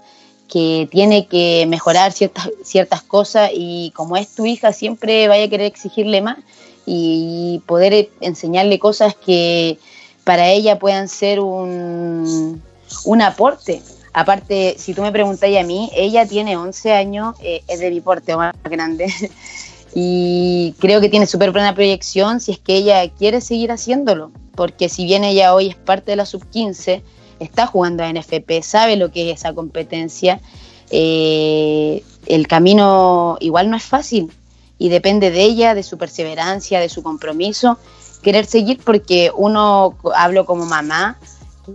Speaker 2: que tiene que mejorar ciertas, ciertas cosas y como es tu hija siempre vaya a querer exigirle más y poder enseñarle cosas que para ella puedan ser un, un aporte. Aparte, si tú me preguntáis a mí, ella tiene 11 años, eh, es de mi porte más grande, y creo que tiene súper buena proyección si es que ella quiere seguir haciéndolo, porque si bien ella hoy es parte de la sub-15, está jugando a NFP, sabe lo que es esa competencia, eh, el camino igual no es fácil y depende de ella, de su perseverancia, de su compromiso, querer seguir porque uno, hablo como mamá,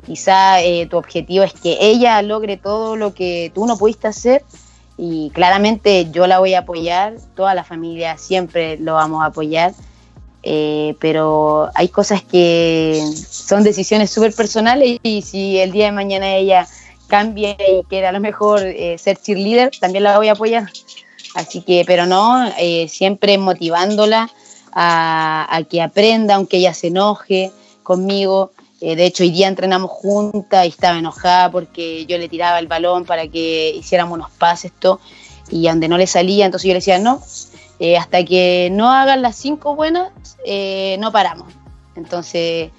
Speaker 2: quizá eh, tu objetivo es que ella logre todo lo que tú no pudiste hacer y claramente yo la voy a apoyar, toda la familia siempre lo vamos a apoyar eh, pero hay cosas que son decisiones súper personales y si el día de mañana ella cambia y quiere a lo mejor eh, ser cheerleader, también la voy a apoyar. Así que, pero no, eh, siempre motivándola a, que aprenda, aunque ella se enoje conmigo. de hecho, hoy día entrenamos juntas y estaba enojada porque yo le tiraba el balón para que hiciéramos unos pases, esto, y donde no le salía, entonces yo le decía, no, eh, hasta que no hagan las cinco buenas, eh, no paramos. Entonces,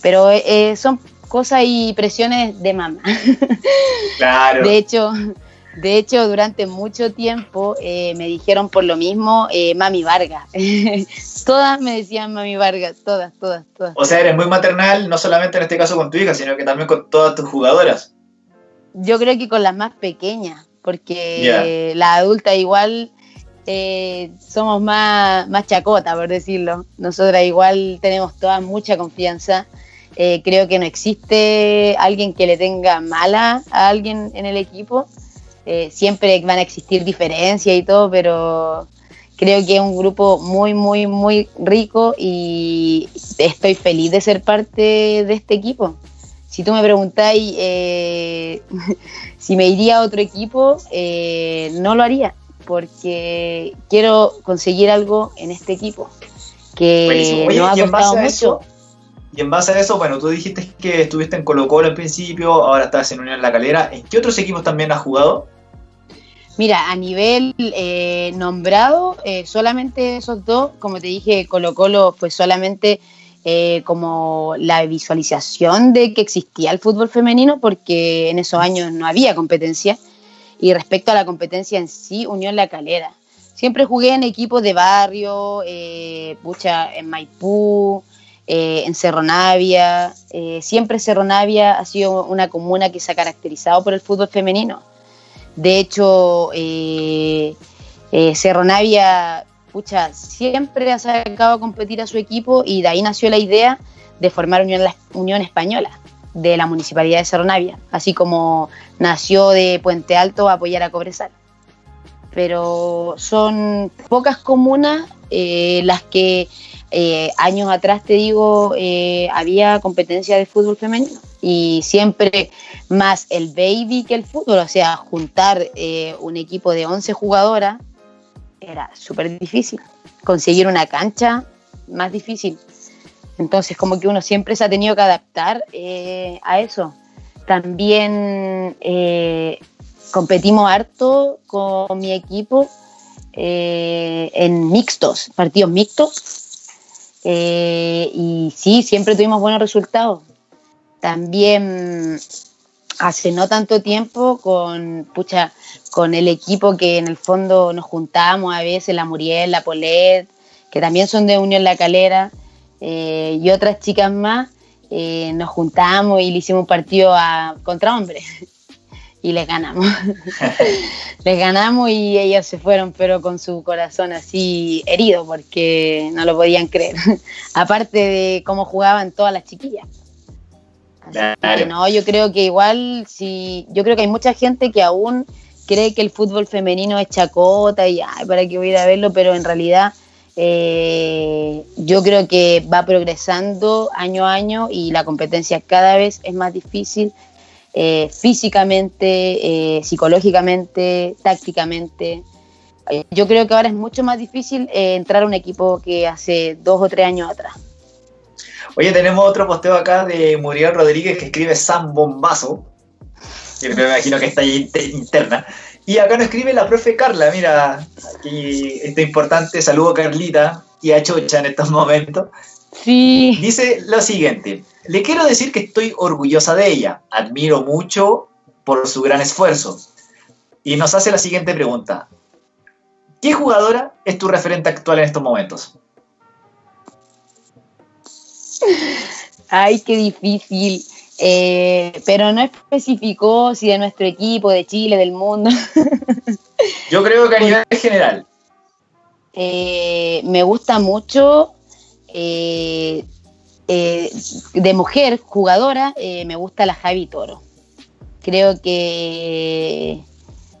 Speaker 2: pero eh, son cosas y presiones de mamá. Claro. De hecho, de hecho, durante mucho tiempo me dijeron por lo mismo Mami Vargas. todas me decían Mami Vargas, todas, todas, todas.
Speaker 1: O sea, eres muy maternal, no solamente en este caso con tu hija, sino que también con todas tus jugadoras.
Speaker 2: Yo creo que con las más pequeñas, porque la adulta igual eh, somos más, más chacota, por decirlo. Nosotras igual tenemos toda mucha confianza. Eh, creo que no existe alguien que le tenga mala a alguien en el equipo. Eh, siempre van a existir diferencias y todo, pero creo que es un grupo muy, muy, muy rico y estoy feliz de ser parte de este equipo. Si tú me preguntáis si me iría a otro equipo, no lo haría porque quiero conseguir algo en este equipo que no ha costado mucho.
Speaker 1: y en base a eso, bueno, tú dijiste que estuviste en Colo Colo al principio, ahora estás en Unión La Calera. ¿En qué otros equipos también has jugado?
Speaker 2: Mira, a nivel eh, nombrado, eh, solamente esos dos, como te dije, Colo Colo fue solamente eh, como la visualización de que existía el fútbol femenino, porque en esos años no había competencia. Y respecto a la competencia en sí, Unión La Calera. Siempre jugué en equipos de barrio, eh, en Maipú, eh, en Cerro Navia. Eh, siempre Cerro Navia ha sido una comuna que se ha caracterizado por el fútbol femenino. De hecho, eh, Cerro Navia pucha, siempre ha sacado a competir a su equipo y de ahí nació la idea de formar Unión, Unión Española de la Municipalidad de Cerro Navia, así como nació de Puente Alto a apoyar a Cobresal. Pero son pocas comunas eh, las que eh, años atrás, te digo, eh, había competencia de fútbol femenino y siempre más el baby que el fútbol, o sea, juntar un equipo de 11 jugadoras era súper difícil. Conseguir una cancha, más difícil. Entonces, como que uno siempre se ha tenido que adaptar eh, a eso. También eh, competimos harto con mi equipo eh, en mixtos, partidos mixtos. y sí, siempre tuvimos buenos resultados. También hace no tanto tiempo con, pucha, con el equipo que en el fondo nos juntábamos a veces, la Muriel, la Polet, que también son de Unión La Calera, eh, y otras chicas más, eh, nos juntamos y le hicimos un partido a, contra hombres y les ganamos. les ganamos y ellas se fueron, pero con su corazón así herido porque no lo podían creer. Aparte de cómo jugaban todas las chiquillas. no, yo creo que igual, si, yo creo que hay mucha gente que aún cree que el fútbol femenino es chacota y ay, para qué voy a ir a verlo, pero en realidad eh, yo creo que va progresando año a año y la competencia cada vez es más difícil eh, físicamente, eh, psicológicamente, tácticamente. yo creo que ahora es mucho más difícil entrar a un equipo que hace dos o tres años atrás.
Speaker 1: Oye, tenemos otro posteo acá de Muriel Rodríguez que escribe San Bombazo. Yo me imagino que está ahí interna. Y acá nos escribe la profe Carla, mira, aquí esto importante, saludo Carlita y a Chocha en estos momentos.
Speaker 2: Sí.
Speaker 1: Dice lo siguiente, le quiero decir que estoy orgullosa de ella, admiro mucho por su gran esfuerzo. Y nos hace la siguiente pregunta, ¿qué jugadora es tu referente actual en estos momentos?
Speaker 2: Ay, qué difícil. Eh, pero no especificó si de nuestro equipo, de Chile, del mundo.
Speaker 1: Yo creo que a nivel general.
Speaker 2: Eh, me gusta mucho eh, de mujer jugadora, me gusta la Javi Toro. Creo que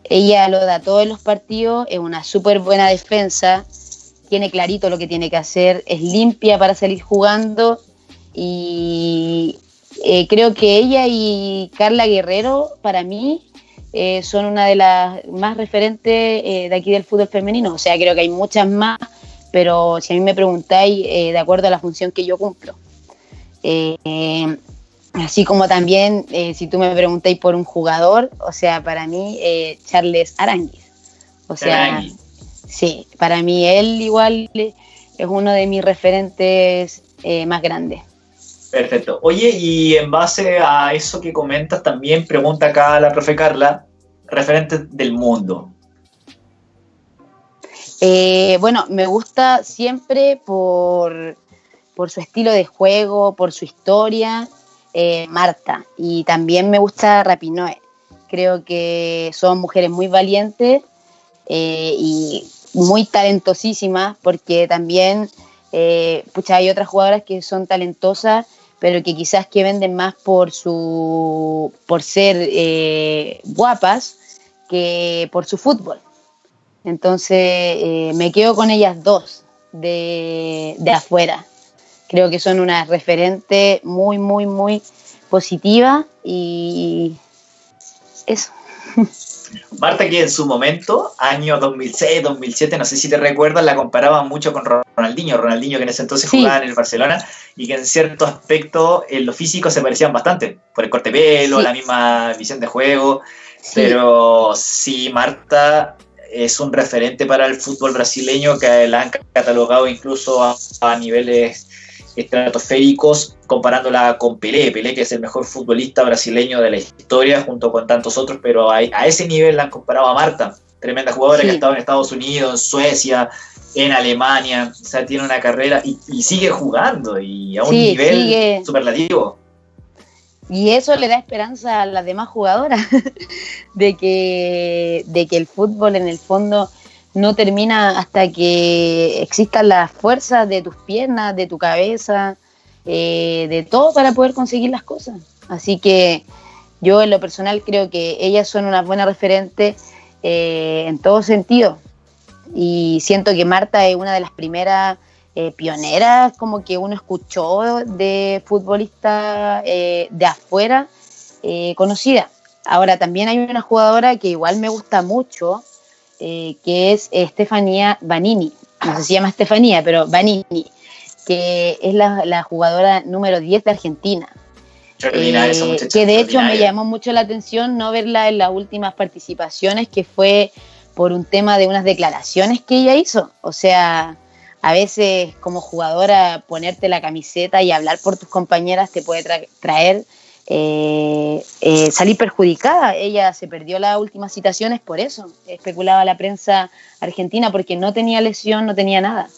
Speaker 2: ella lo da todo en los partidos, es una súper buena defensa, tiene clarito lo que tiene que hacer, es limpia para salir jugando y eh, creo que ella y Carla Guerrero, para mí, eh, son una de las más referentes eh, de aquí del fútbol femenino. O sea, creo que hay muchas más, pero si a mí me preguntáis, de acuerdo a la función que yo cumplo. así como también, si tú me preguntáis por un jugador, o sea, para mí, Charles Aranguis. O sea, sí, para mí él igual es uno de mis referentes más grandes.
Speaker 1: Perfecto. Oye, y en base a eso que comentas, también pregunta acá la profe Carla, referentes del mundo.
Speaker 2: Eh, bueno, me gusta siempre por, su estilo de juego, por su historia, eh, Marta. Y también me gusta Rapinoe. Creo que son mujeres muy valientes eh, y muy talentosísimas, porque también pucha, hay otras jugadoras que son talentosas pero que quizás que venden más por su por ser eh, guapas que por su fútbol. Entonces eh, me quedo con ellas dos de, de, afuera. Creo que son una referente muy, muy, muy positiva y eso.
Speaker 1: Marta, que en su momento, año 2006, 2007, no sé si te recuerdas, la comparaban mucho con Ronaldinho. Ronaldinho que en ese entonces jugaba en el Barcelona y que en cierto aspecto en lo físico se parecían bastante, por el corte pelo, la misma visión de juego. Pero sí, Marta es un referente para el fútbol brasileño que la han catalogado incluso a niveles estratosféricos comparándola con Pelé, Pelé que es el mejor futbolista brasileño de la historia junto con tantos otros, pero a, ese nivel la han comparado a Marta, tremenda jugadora que ha estado en Estados Unidos, en Suecia, en Alemania, o sea, tiene una carrera y, sigue jugando y a un nivel superlativo.
Speaker 2: Y eso le da esperanza a las demás jugadoras de que, de que el fútbol en el fondo no termina hasta que existan las fuerzas de tus piernas, de tu cabeza, eh, de todo para poder conseguir las cosas. Así que yo en lo personal creo que ellas son una buena referente eh, en todo sentido. Y siento que Marta es una de las primeras eh, pioneras como que uno escuchó de futbolista eh, de afuera conocida. Ahora también hay una jugadora que igual me gusta mucho, que es Estefanía Vanini. No sé si se llama Estefanía, pero Vanini, que es la, la jugadora número 10 de Argentina. Eh, que de hecho me llamó mucho la atención no verla en las últimas participaciones, que fue por un tema de unas declaraciones que ella hizo. O sea, a veces como jugadora ponerte la camiseta y hablar por tus compañeras te puede traer eh, eh, salir perjudicada. Ella se perdió las últimas citaciones por eso, especulaba la prensa argentina porque no tenía lesión, no tenía nada.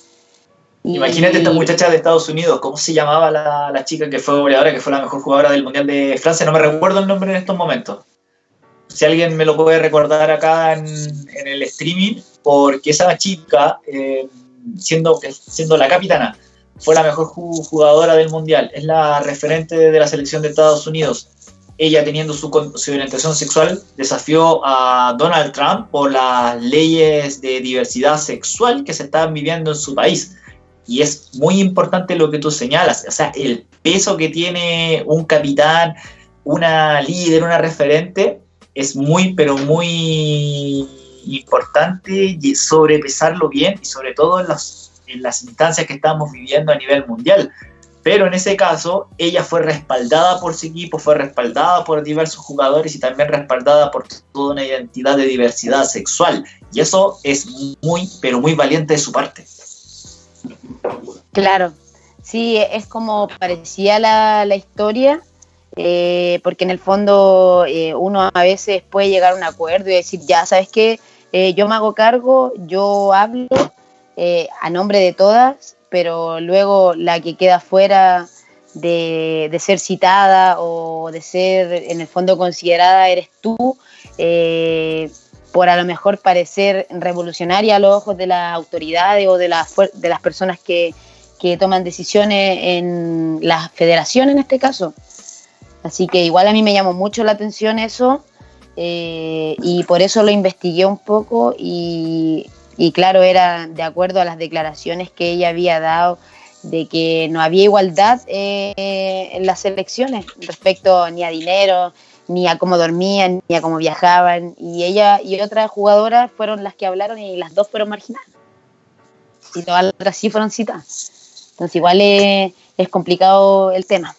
Speaker 1: Imagínate esta muchacha de Estados Unidos, ¿cómo se llamaba la, chica que fue goleadora, que fue la mejor jugadora del Mundial de Francia? No me recuerdo el nombre en estos momentos. Si alguien me lo puede recordar acá en, el streaming, porque esa chica, eh, siendo, siendo la capitana, fue la mejor jugadora del Mundial, es la referente de la selección de Estados Unidos. Ella, teniendo su, su orientación sexual, desafió a Donald Trump por las leyes de diversidad sexual que se estaban viviendo en su país y es muy importante lo que tú señalas, o sea, el peso que tiene un capitán, una líder, una referente, es muy, pero muy importante sobrepesarlo bien y sobre todo en en las instancias que estamos viviendo a nivel mundial. Pero en ese caso, ella fue respaldada por su equipo, fue respaldada por diversos jugadores y también respaldada por toda una identidad de diversidad sexual. Y eso es muy, pero muy valiente de su parte.
Speaker 2: Claro, sí, es como parecía la, historia, eh, porque en el fondo eh, uno a veces puede llegar a un acuerdo y decir, ya, ¿sabes qué? Eh, yo me hago cargo, yo hablo a nombre de todas, pero luego la que queda fuera de, de, ser citada o de ser en el fondo considerada eres tú por a lo mejor parecer revolucionaria a los ojos de las autoridades o de, de las personas que, toman decisiones en la federación en este caso. Así que igual a mí me llamó mucho la atención eso eh, y por eso lo investigué un poco y, claro, era de acuerdo a las declaraciones que ella había dado de que no había igualdad eh, en las elecciones respecto ni a dinero, ni a cómo dormían, ni a cómo viajaban. Y ella y otra jugadora fueron las que hablaron y las dos fueron marginales. Y todas las otras sí fueron citadas. Entonces igual es, complicado el tema.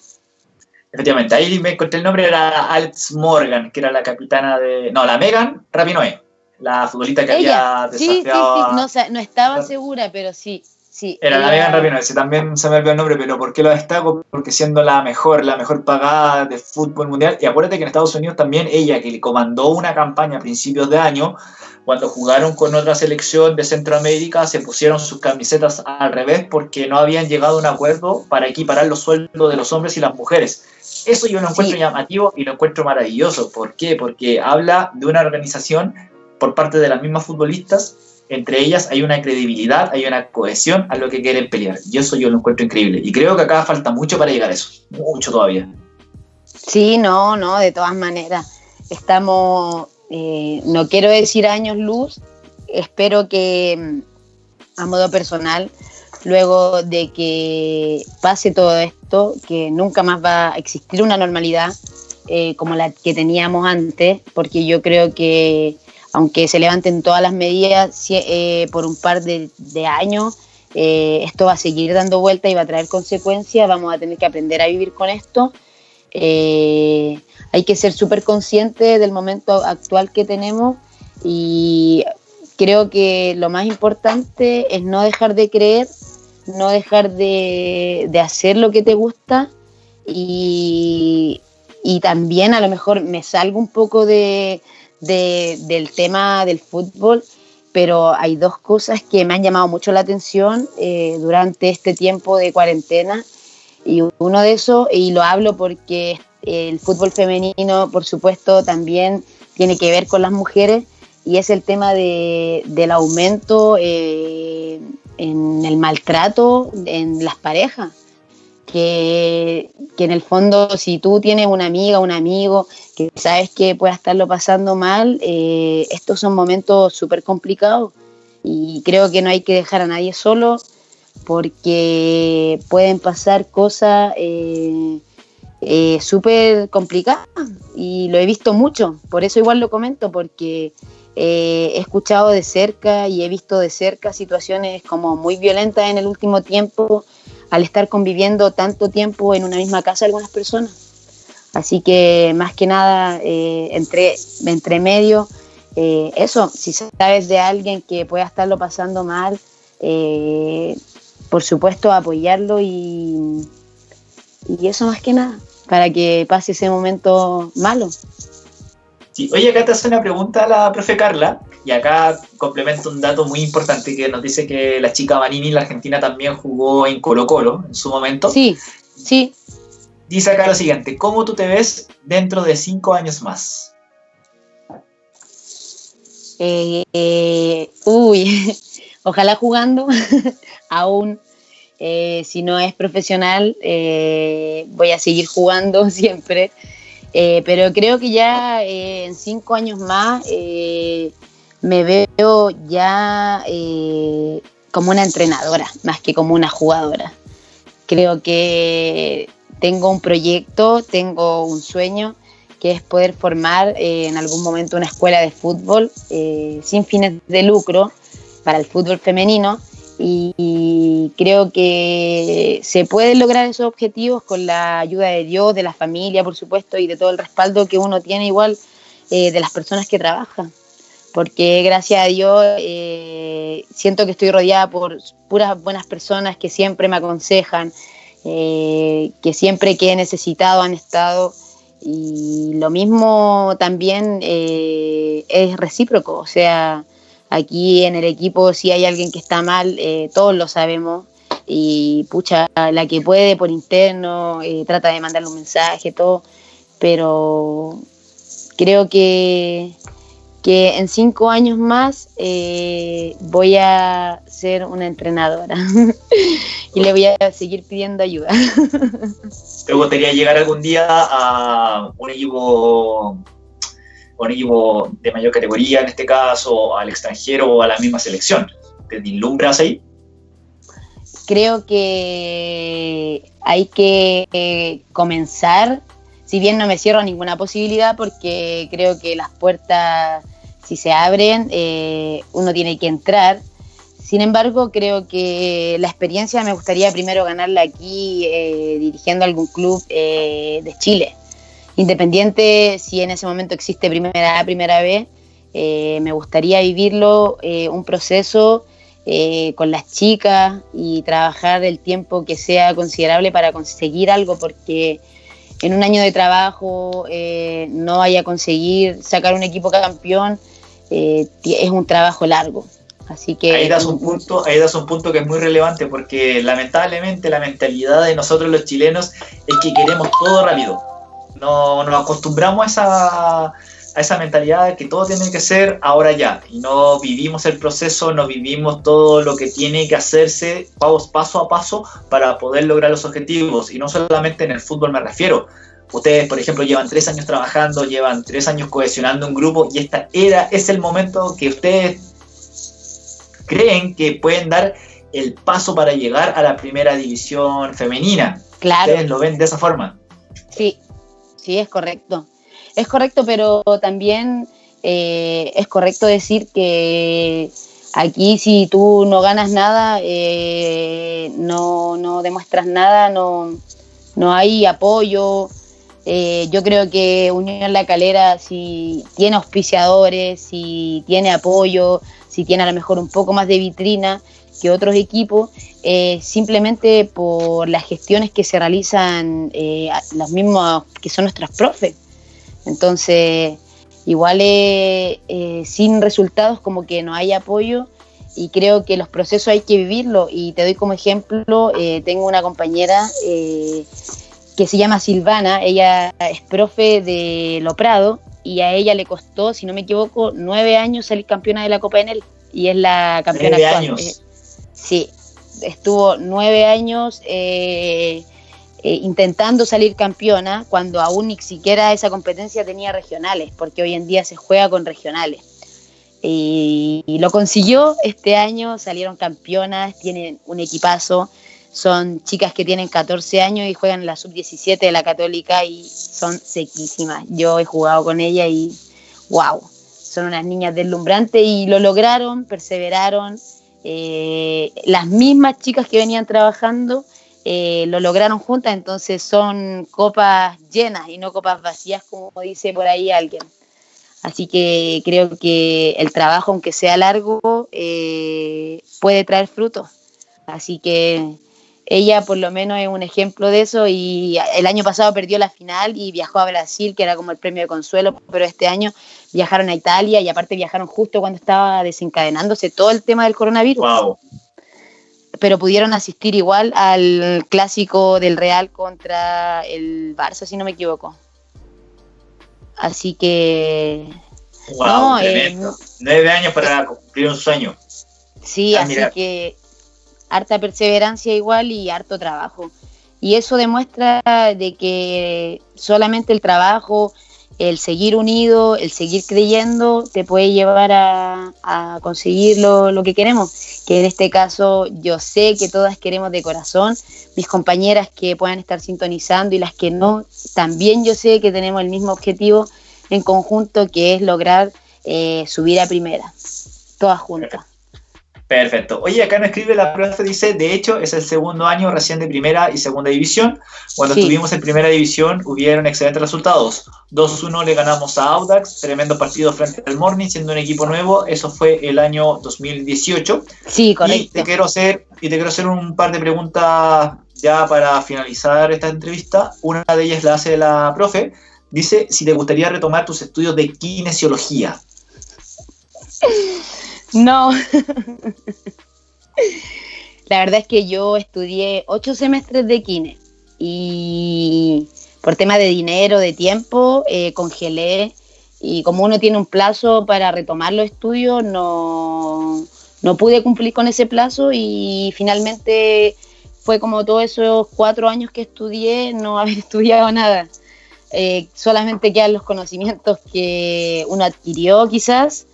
Speaker 1: Efectivamente, ahí me encontré el nombre, era Alex Morgan, que era la capitana de... No, la Megan Rapinoe, la futbolista que había desafiado... Sí, sí,
Speaker 2: sí, no, no estaba segura, pero sí, Sí,
Speaker 1: Era la Megan Rapinoe, también se me olvidó el nombre, pero ¿por qué lo destaco? Porque siendo la mejor, la mejor pagada de fútbol mundial, y acuérdate que en Estados Unidos también ella, que le comandó una campaña a principios de año, cuando jugaron con otra selección de Centroamérica, se pusieron sus camisetas al revés porque no habían llegado a un acuerdo para equiparar los sueldos de los hombres y las mujeres. Eso yo lo encuentro llamativo y lo encuentro maravilloso. ¿Por qué? Porque habla de una organización por parte de las mismas futbolistas entre ellas hay una credibilidad, hay una cohesión a lo que quieren pelear. Y eso yo lo encuentro increíble. Y creo que acá falta mucho para llegar a eso. Mucho todavía.
Speaker 2: Sí, no, no, de todas maneras. Estamos, eh, no quiero decir años luz, espero que mm, a modo personal, luego de que pase todo esto, que nunca más va a existir una normalidad eh, como la que teníamos antes, porque yo creo que aunque se levanten todas las medidas eh, por un par de, años, eh, esto va a seguir dando vuelta y va a traer consecuencias, vamos a tener que aprender a vivir con esto. Eh, hay que ser súper consciente del momento actual que tenemos y creo que lo más importante es no dejar de creer, no dejar de, hacer lo que te gusta y también a lo mejor me salgo un poco de, del tema del fútbol, pero hay dos cosas que me han llamado mucho la atención eh, durante este tiempo de cuarentena. Y uno de esos, y lo hablo porque el fútbol femenino, por supuesto, también tiene que ver con las mujeres, y es el tema de, del aumento eh, en el maltrato en las parejas que, en el fondo si tú tienes una amiga, un amigo que sabes que pueda estarlo pasando mal, eh, estos son momentos súper complicados. Y creo que no hay que dejar a nadie solo porque pueden pasar cosas eh, eh, súper complicadas. Y lo he visto mucho, por eso igual lo comento, porque he escuchado de cerca y he visto de cerca situaciones como muy violentas en el último tiempo al estar conviviendo tanto tiempo en una misma casa algunas personas. Así que más que nada, eh, entre, entre medio, eh, eso, si sabes de alguien que pueda estarlo pasando mal, eh, por supuesto apoyarlo y, y eso más que nada, para que pase ese momento malo.
Speaker 1: Sí. Oye, acá te hace una pregunta la profe Carla, y acá complemento un dato muy importante que nos dice que la chica Manini, la Argentina, también jugó en Colo Colo en su momento.
Speaker 2: Sí, sí.
Speaker 1: Dice acá lo siguiente, ¿cómo tú te ves dentro de cinco años más?
Speaker 2: Eh, eh, uy, ojalá jugando aún. Eh, si no es profesional, voy a seguir jugando siempre. Pero creo que ya en cinco años más me veo ya como una entrenadora, más que como una jugadora. Creo que tengo un proyecto, tengo un sueño, que es poder formar en algún momento una escuela de fútbol sin fines de lucro para el fútbol femenino y, creo que se pueden lograr esos objetivos con la ayuda de Dios, de la familia, por supuesto, y de todo el respaldo que uno tiene igual eh, de las personas que trabajan. Porque gracias a Dios eh, siento que estoy rodeada por puras buenas personas que siempre me aconsejan, eh, que siempre que he necesitado han estado. Y lo mismo también es recíproco, o sea, Aquí en el equipo, si hay alguien que está mal, eh, todos lo sabemos. Y pucha, la que puede por interno, eh, trata de mandarle un mensaje, todo. Pero creo que, que en cinco años más eh, voy a ser una entrenadora y le voy a seguir pidiendo ayuda.
Speaker 1: ¿Te gustaría llegar algún día a un equipo un equipo de mayor categoría, en este caso, al extranjero o a la misma selección. ¿Te vislumbras ahí?
Speaker 2: Creo que hay que eh, comenzar, si bien no me cierro ninguna posibilidad, porque creo que las puertas, si se abren, eh, uno tiene que entrar. Sin embargo, creo que la experiencia me gustaría primero ganarla aquí eh, dirigiendo algún club de Chile Independiente si en ese momento existe primera A, primera B, eh, me gustaría vivirlo, eh, un proceso eh, con las chicas y trabajar el tiempo que sea considerable para conseguir algo, porque en un año de trabajo no vaya a conseguir sacar un equipo campeón, es un trabajo largo. Así que
Speaker 1: ahí das un punto, ahí das un punto que es muy relevante porque lamentablemente la mentalidad de nosotros los chilenos es que queremos todo rápido no nos acostumbramos a esa, a esa mentalidad de que todo tiene que ser ahora ya y no vivimos el proceso, no vivimos todo lo que tiene que hacerse paso a paso para poder lograr los objetivos y no solamente en el fútbol me refiero. Ustedes, por ejemplo, llevan tres años trabajando, llevan tres años cohesionando un grupo y esta era es el momento que ustedes creen que pueden dar el paso para llegar a la primera división femenina.
Speaker 2: Claro.
Speaker 1: Ustedes lo ven de esa forma.
Speaker 2: Sí, sí, es correcto. Es correcto, pero también eh, es correcto decir que aquí si tú no ganas nada, eh, no, no, demuestras nada, no, no hay apoyo. Eh, yo creo que Unión La Calera, si tiene auspiciadores, si tiene apoyo, si tiene a lo mejor un poco más de vitrina que otros equipos, eh, simplemente por las gestiones que se realizan eh, los mismos que son nuestros profes. Entonces, igual eh, sin resultados como que no hay apoyo y creo que los procesos hay que vivirlo y te doy como ejemplo, tengo una compañera que se llama Silvana, ella es profe de Loprado y a ella le costó, si no me equivoco, nueve años salir campeona de la Copa Enel y es la campeona
Speaker 1: actual. Años.
Speaker 2: sí, estuvo nueve años eh, eh, intentando salir campeona cuando aún ni siquiera esa competencia tenía regionales, porque hoy en día se juega con regionales. Y, lo consiguió este año, salieron campeonas, tienen un equipazo, son chicas que tienen 14 años y juegan la sub-17 de la católica y son sequísimas. Yo he jugado con ella y wow, son unas niñas deslumbrantes y lo lograron, perseveraron. Eh, las mismas chicas que venían trabajando eh, lo lograron juntas, entonces son copas llenas y no copas vacías, como dice por ahí alguien. Así que creo que el trabajo, aunque sea largo, eh, puede traer frutos. Así que ella por lo menos es un ejemplo de eso y el año pasado perdió la final y viajó a Brasil, que era como el premio de consuelo, pero este año viajaron a Italia y aparte viajaron justo cuando estaba desencadenándose todo el tema del coronavirus. Pero pudieron asistir igual al clásico del Real contra el Barça, si no me equivoco. Así que.
Speaker 1: Wow, eh, Nueve años para cumplir un sueño.
Speaker 2: Sí, ah, así que harta perseverancia igual y harto trabajo. Y eso demuestra de que solamente el trabajo, el seguir unido, el seguir creyendo, te puede llevar a, conseguir lo, que queremos. Que en este caso yo sé que todas queremos de corazón, mis compañeras que puedan estar sintonizando y las que no, también yo sé que tenemos el mismo objetivo en conjunto, que es lograr eh, subir a primera, todas juntas.
Speaker 1: Perfecto. Oye, acá nos escribe la profe, dice, de hecho, es el segundo año recién de primera y segunda división. Cuando estuvimos en primera división hubieron excelentes resultados. 2-1 le ganamos a Audax, tremendo partido frente al Morning, siendo un equipo nuevo. Eso fue el año 2018.
Speaker 2: Sí, correcto.
Speaker 1: Y te quiero hacer, y te quiero hacer un par de preguntas ya para finalizar esta entrevista. Una de ellas la hace la profe. Dice si te gustaría retomar tus estudios de kinesiología.
Speaker 2: No. La verdad es que yo estudié ocho semestres de kine y por tema de dinero, de tiempo, eh, congelé y como uno tiene un plazo para retomar los estudios, no, no pude cumplir con ese plazo y finalmente fue como todos esos cuatro años que estudié, no haber estudiado nada. Eh, solamente quedan los conocimientos que uno adquirió quizás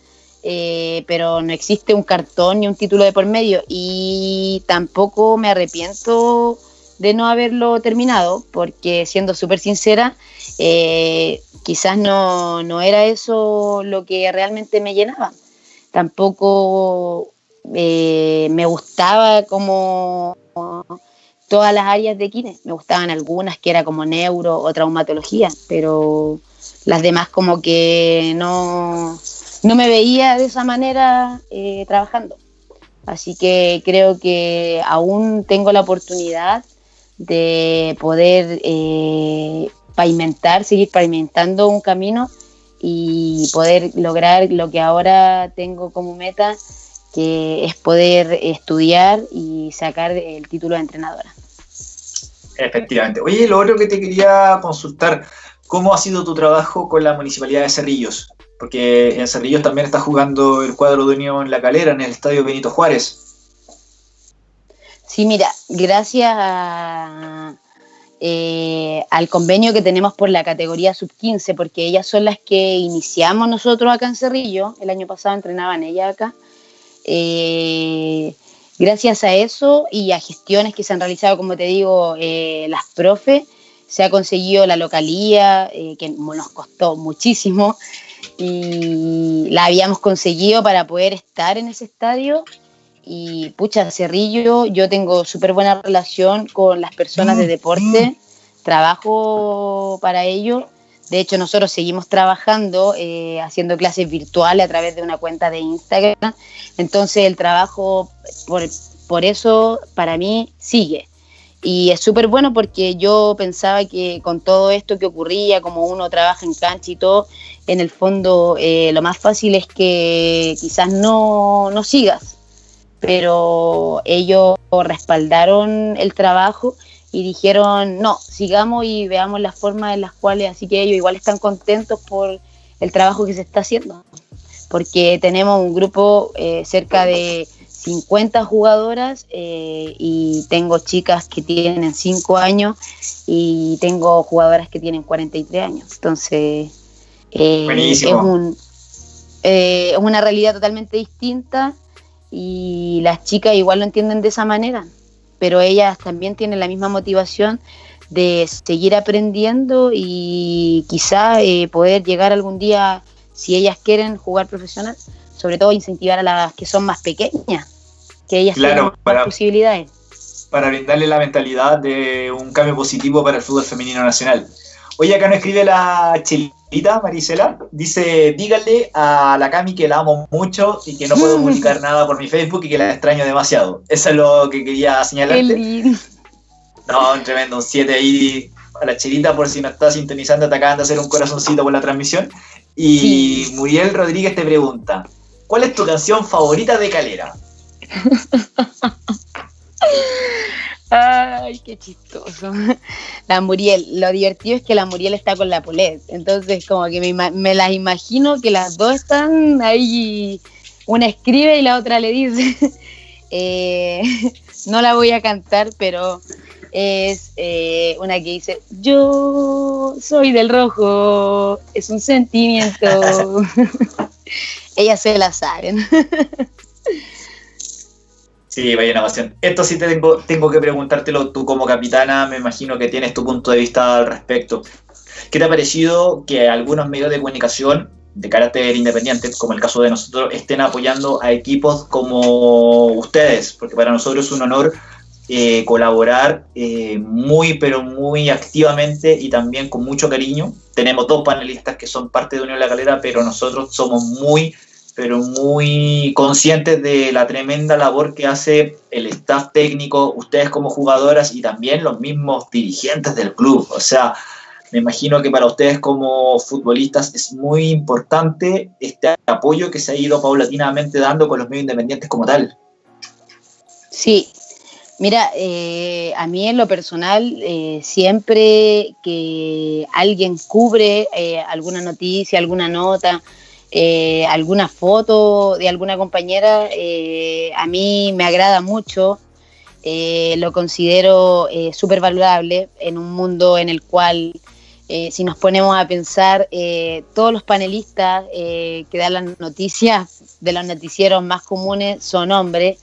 Speaker 2: eh, pero no existe un cartón ni un título de por medio. Y tampoco me arrepiento de no haberlo terminado porque siendo súper sincera eh, quizás no, no, era eso lo que realmente me llenaba. Tampoco eh, me gustaba como todas las áreas de kine me gustaban algunas que era como neuro o traumatología pero las demás como que no no me veía de esa manera eh, trabajando. Así que creo que aún tengo la oportunidad de poder eh, pavimentar, seguir pavimentando un camino y poder lograr lo que ahora tengo como meta, que es poder estudiar y sacar el título de entrenadora.
Speaker 1: Efectivamente. Oye, lo otro que te quería consultar, ¿cómo ha sido tu trabajo con la Municipalidad de Cerrillos? porque en Cerrillos también está jugando el cuadro de Unión La Calera en el Estadio Benito Juárez.
Speaker 2: Sí, mira, gracias eh, al convenio que tenemos por la categoría sub-15, porque ellas son las que iniciamos nosotros acá en Cerrillo, el año pasado entrenaban ellas acá. Eh, gracias a eso y a gestiones que se han realizado, como te digo, eh, las profes, se ha conseguido la localía, que nos costó muchísimo y la habíamos conseguido para poder estar en ese estadio. Y pucha, Cerrillo, yo tengo súper buena relación con las personas de deporte, trabajo para ello. De hecho, nosotros seguimos trabajando, eh, haciendo clases virtuales a través de una cuenta de Instagram. Entonces, el trabajo, por, por eso, para mí, sigue. Y es súper bueno porque yo pensaba que con todo esto que ocurría, como uno trabaja en cancha y todo, en el fondo eh, lo más fácil es que quizás no, no sigas. Pero ellos respaldaron el trabajo y dijeron, no, sigamos y veamos las formas en las cuales, así que ellos igual están contentos por el trabajo que se está haciendo. Porque tenemos un grupo eh, cerca de 50 jugadoras eh, y tengo chicas que tienen 5 años y tengo jugadoras que tienen 43 años. Entonces, eh, es, un, eh, es una realidad totalmente distinta y las chicas igual lo entienden de esa manera, pero ellas también tienen la misma motivación de seguir aprendiendo y quizá poder llegar algún día, si ellas quieren jugar profesional, sobre todo incentivar a las que son más pequeñas, que ellas
Speaker 1: claro,
Speaker 2: para, posibilidades.
Speaker 1: Para brindarle la mentalidad de un cambio positivo para el fútbol femenino nacional. Oye, acá nos escribe la Chelita, Marisela, dice, dígale a la Cami que la amo mucho y que no puedo publicar nada por mi Facebook y que la extraño demasiado. Eso es lo que quería señalarte. No, un tremendo, un 7 ahí a la Chelita por si no está sintonizando, te acaban de hacer un corazoncito por la transmisión. Y Muriel Rodríguez te pregunta, ¿Cuál es tu canción favorita de Calera?
Speaker 2: Ay, qué chistoso. La Muriel, lo divertido es que la Muriel está con la Polet. Entonces, como que me, las imagino que las dos están ahí. Una escribe y la otra le dice. Eh, no la voy a cantar, pero es eh, una que dice: Yo soy del rojo, es un sentimiento. ellas se la saben.
Speaker 1: Sí, vaya una pasión. Esto sí te tengo, tengo que preguntártelo tú como capitana, me imagino que tienes tu punto de vista al respecto. ¿Qué te ha parecido que algunos medios de comunicación de carácter independiente, como el caso de nosotros, estén apoyando a equipos como ustedes? Porque para nosotros es un honor eh, colaborar eh, muy, pero muy activamente y también con mucho cariño. Tenemos dos panelistas que son parte de Unión La Calera, pero nosotros somos muy, pero muy conscientes de la tremenda labor que hace el staff técnico, ustedes como jugadoras y también los mismos dirigentes del club. O sea, me imagino que para ustedes como futbolistas es muy importante este apoyo que se ha ido paulatinamente dando con los medios independientes como tal.
Speaker 2: Sí, Mira, eh, a mí en lo personal, eh, siempre que alguien cubre eh, alguna noticia, alguna nota, alguna foto de alguna compañera, a mí me agrada mucho, lo considero súper valorable en un mundo en el cual, si nos ponemos a pensar, todos los panelistas que dan las noticias de los noticieros más comunes son hombres.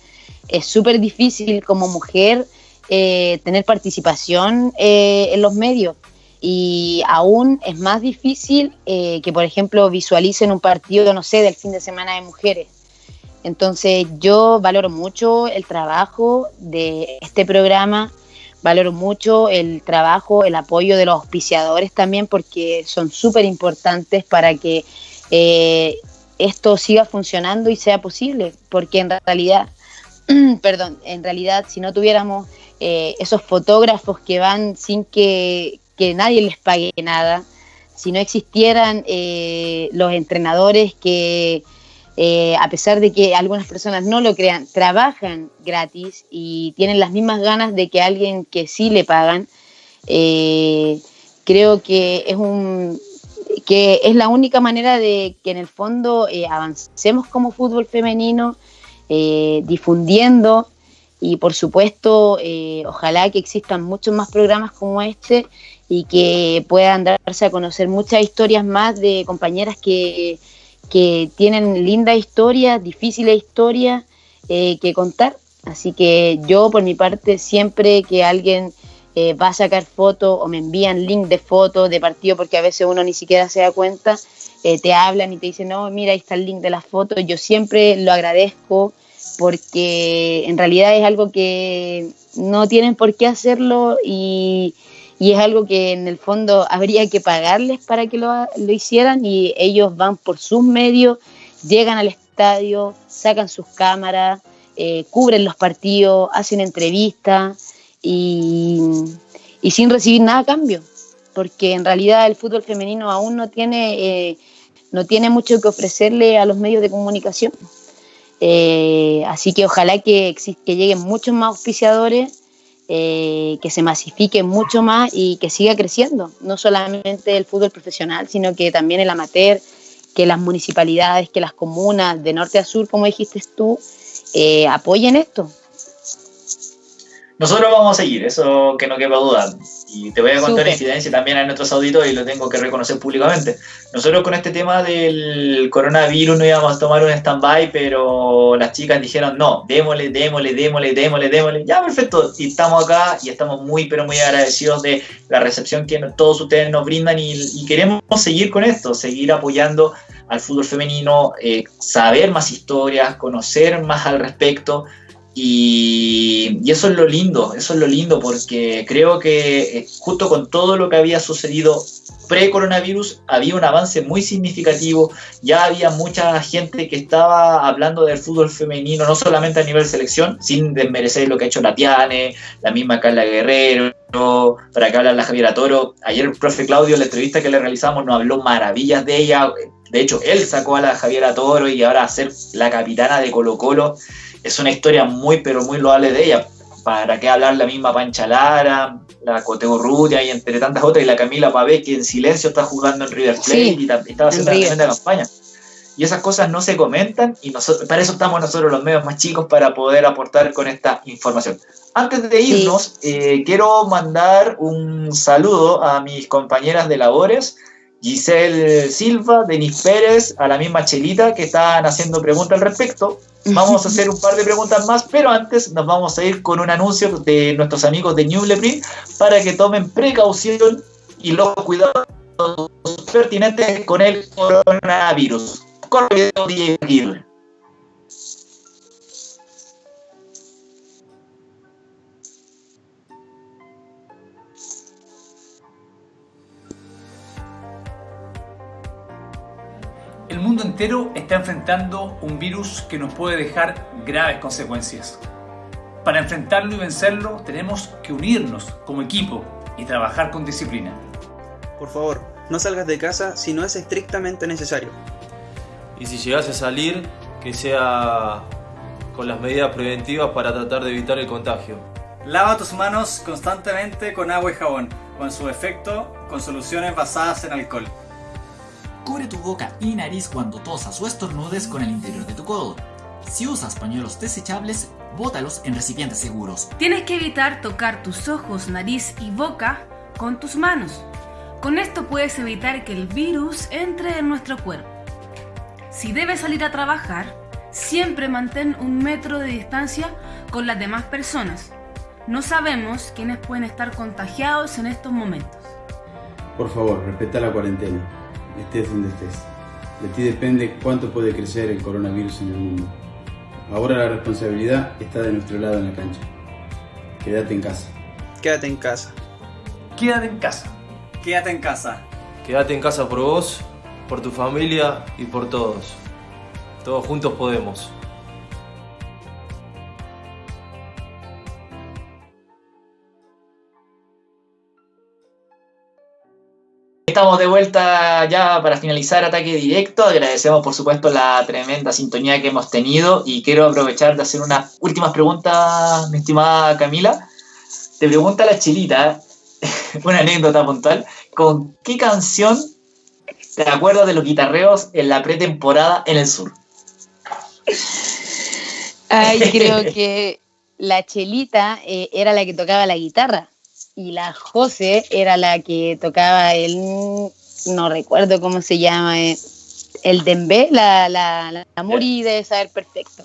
Speaker 2: Es súper difícil como mujer eh, tener participación eh, en los medios y aún es más difícil eh, que, por ejemplo, visualicen un partido, no sé, del fin de semana de mujeres. Entonces yo valoro mucho el trabajo de este programa, valoro mucho el trabajo, el apoyo de los auspiciadores también, porque son súper importantes para que esto siga funcionando y sea posible, porque en realidad perdón, en realidad si no tuviéramos eh, esos fotógrafos que van sin que, nadie les pague nada, si no existieran eh, los entrenadores que, eh, a pesar de que algunas personas no lo crean, trabajan gratis y tienen las mismas ganas de que alguien que sí le pagan, creo que es un que es la única manera de que en el fondo avancemos como fútbol femenino, eh, difundiendo y por supuesto eh, ojalá que existan muchos más programas como este y que puedan darse a conocer muchas historias más de compañeras que, tienen lindas historias, difíciles historias eh, que contar. Así que yo por mi parte siempre que alguien va a sacar fotos o me envían link de fotos de partido porque a veces uno ni siquiera se da cuenta, te hablan y te dicen, no, mira, ahí está el link de las fotos. Yo siempre lo agradezco porque en realidad es algo que no tienen por qué hacerlo y, es algo que en el fondo habría que pagarles para que lo, hicieran y ellos van por sus medios, llegan al estadio, sacan sus cámaras, eh, cubren los partidos, hacen entrevistas y, sin recibir nada a cambio, porque en realidad el fútbol femenino aún no tiene, eh, no tiene mucho que ofrecerle a los medios de comunicación. Eh, así que ojalá que, que lleguen muchos más auspiciadores, eh, que se masifique mucho más y que siga creciendo, no solamente el fútbol profesional, sino que también el amateur, que las municipalidades, que las comunas de norte a sur, como dijiste tú, eh, apoyen esto.
Speaker 1: Nosotros vamos a seguir, eso que no quepa duda. Y te voy a contar una incidencia también a nuestros auditores y lo tengo que reconocer públicamente. Nosotros con este tema del coronavirus no íbamos a tomar un stand-by, pero las chicas dijeron, no, démosle, démosle, démosle, démosle, démosle. Ya, perfecto. Y estamos acá y estamos muy, pero muy agradecidos de la recepción que todos ustedes nos brindan y, queremos seguir con esto, seguir apoyando al fútbol femenino, eh, saber más historias, conocer más al respecto. Y, eso es lo lindo, eso es lo lindo, porque creo que eh, justo con todo lo que había sucedido pre-coronavirus había un avance muy significativo, ya había mucha gente que estaba hablando del fútbol femenino, no solamente a nivel selección, sin desmerecer lo que ha hecho la Tiane, la misma Carla Guerrero, para que hablar la Javiera Toro. Ayer el profe Claudio, en la entrevista que le realizamos, nos habló maravillas de ella. De hecho, él sacó a la Javiera Toro y ahora a ser la capitana de Colo Colo es una historia muy, pero muy loable de ella. ¿Para qué hablar la misma Pancha Lara, la Coteo Rutia y entre tantas otras, y la Camila Pavé, que en silencio está jugando en River Plate y estaba haciendo una tremenda campaña? Y esas cosas no se comentan y nosotros, para eso estamos nosotros los medios más chicos para poder aportar con esta información. Antes de irnos, eh, quiero mandar un saludo a mis compañeras de labores, Giselle Silva, Denis Pérez, a la misma Chelita que están haciendo preguntas al respecto. Vamos a hacer un par de preguntas más, pero antes nos vamos a ir con un anuncio de nuestros amigos de New para que tomen precaución y los cuidados pertinentes con el coronavirus. Corre video,
Speaker 3: El mundo entero está enfrentando un virus que nos puede dejar graves consecuencias. Para enfrentarlo y vencerlo tenemos que unirnos como equipo y trabajar con disciplina.
Speaker 4: Por favor, no salgas de casa si no es estrictamente necesario.
Speaker 5: Y si llegas a salir, que sea con las medidas preventivas para tratar de evitar el contagio.
Speaker 6: Lava tus manos constantemente con agua y jabón, con su efecto con soluciones basadas en alcohol.
Speaker 7: Cubre tu boca y nariz cuando tosas o estornudes con el interior de tu codo. Si usas pañuelos desechables, bótalos en recipientes seguros.
Speaker 8: Tienes que evitar tocar tus ojos, nariz y boca con tus manos. Con esto puedes evitar que el virus entre en nuestro cuerpo. Si debes salir a trabajar, siempre mantén un metro de distancia con las demás personas. No sabemos quiénes pueden estar contagiados en estos momentos.
Speaker 9: Por favor, respeta la cuarentena estés donde estés. De ti depende cuánto puede crecer el coronavirus en el mundo. Ahora la responsabilidad está de nuestro lado en la cancha. Quédate en casa.
Speaker 4: Quédate en casa.
Speaker 3: Quédate en casa.
Speaker 6: Quédate en casa.
Speaker 5: Quédate en casa por vos, por tu familia y por todos. Todos juntos podemos.
Speaker 1: Estamos de vuelta ya para finalizar ataque directo. Agradecemos por supuesto la tremenda sintonía que hemos tenido y quiero aprovechar de hacer unas últimas preguntas, mi estimada Camila. Te pregunta la chilita, una anécdota puntual, ¿con qué canción te acuerdas de los guitarreos en la pretemporada en el sur?
Speaker 2: Ay, creo que la chelita eh, era la que tocaba la guitarra y la José era la que tocaba el, no recuerdo cómo se llama, eh, el Dembe, la, la, la Muri debe saber perfecto.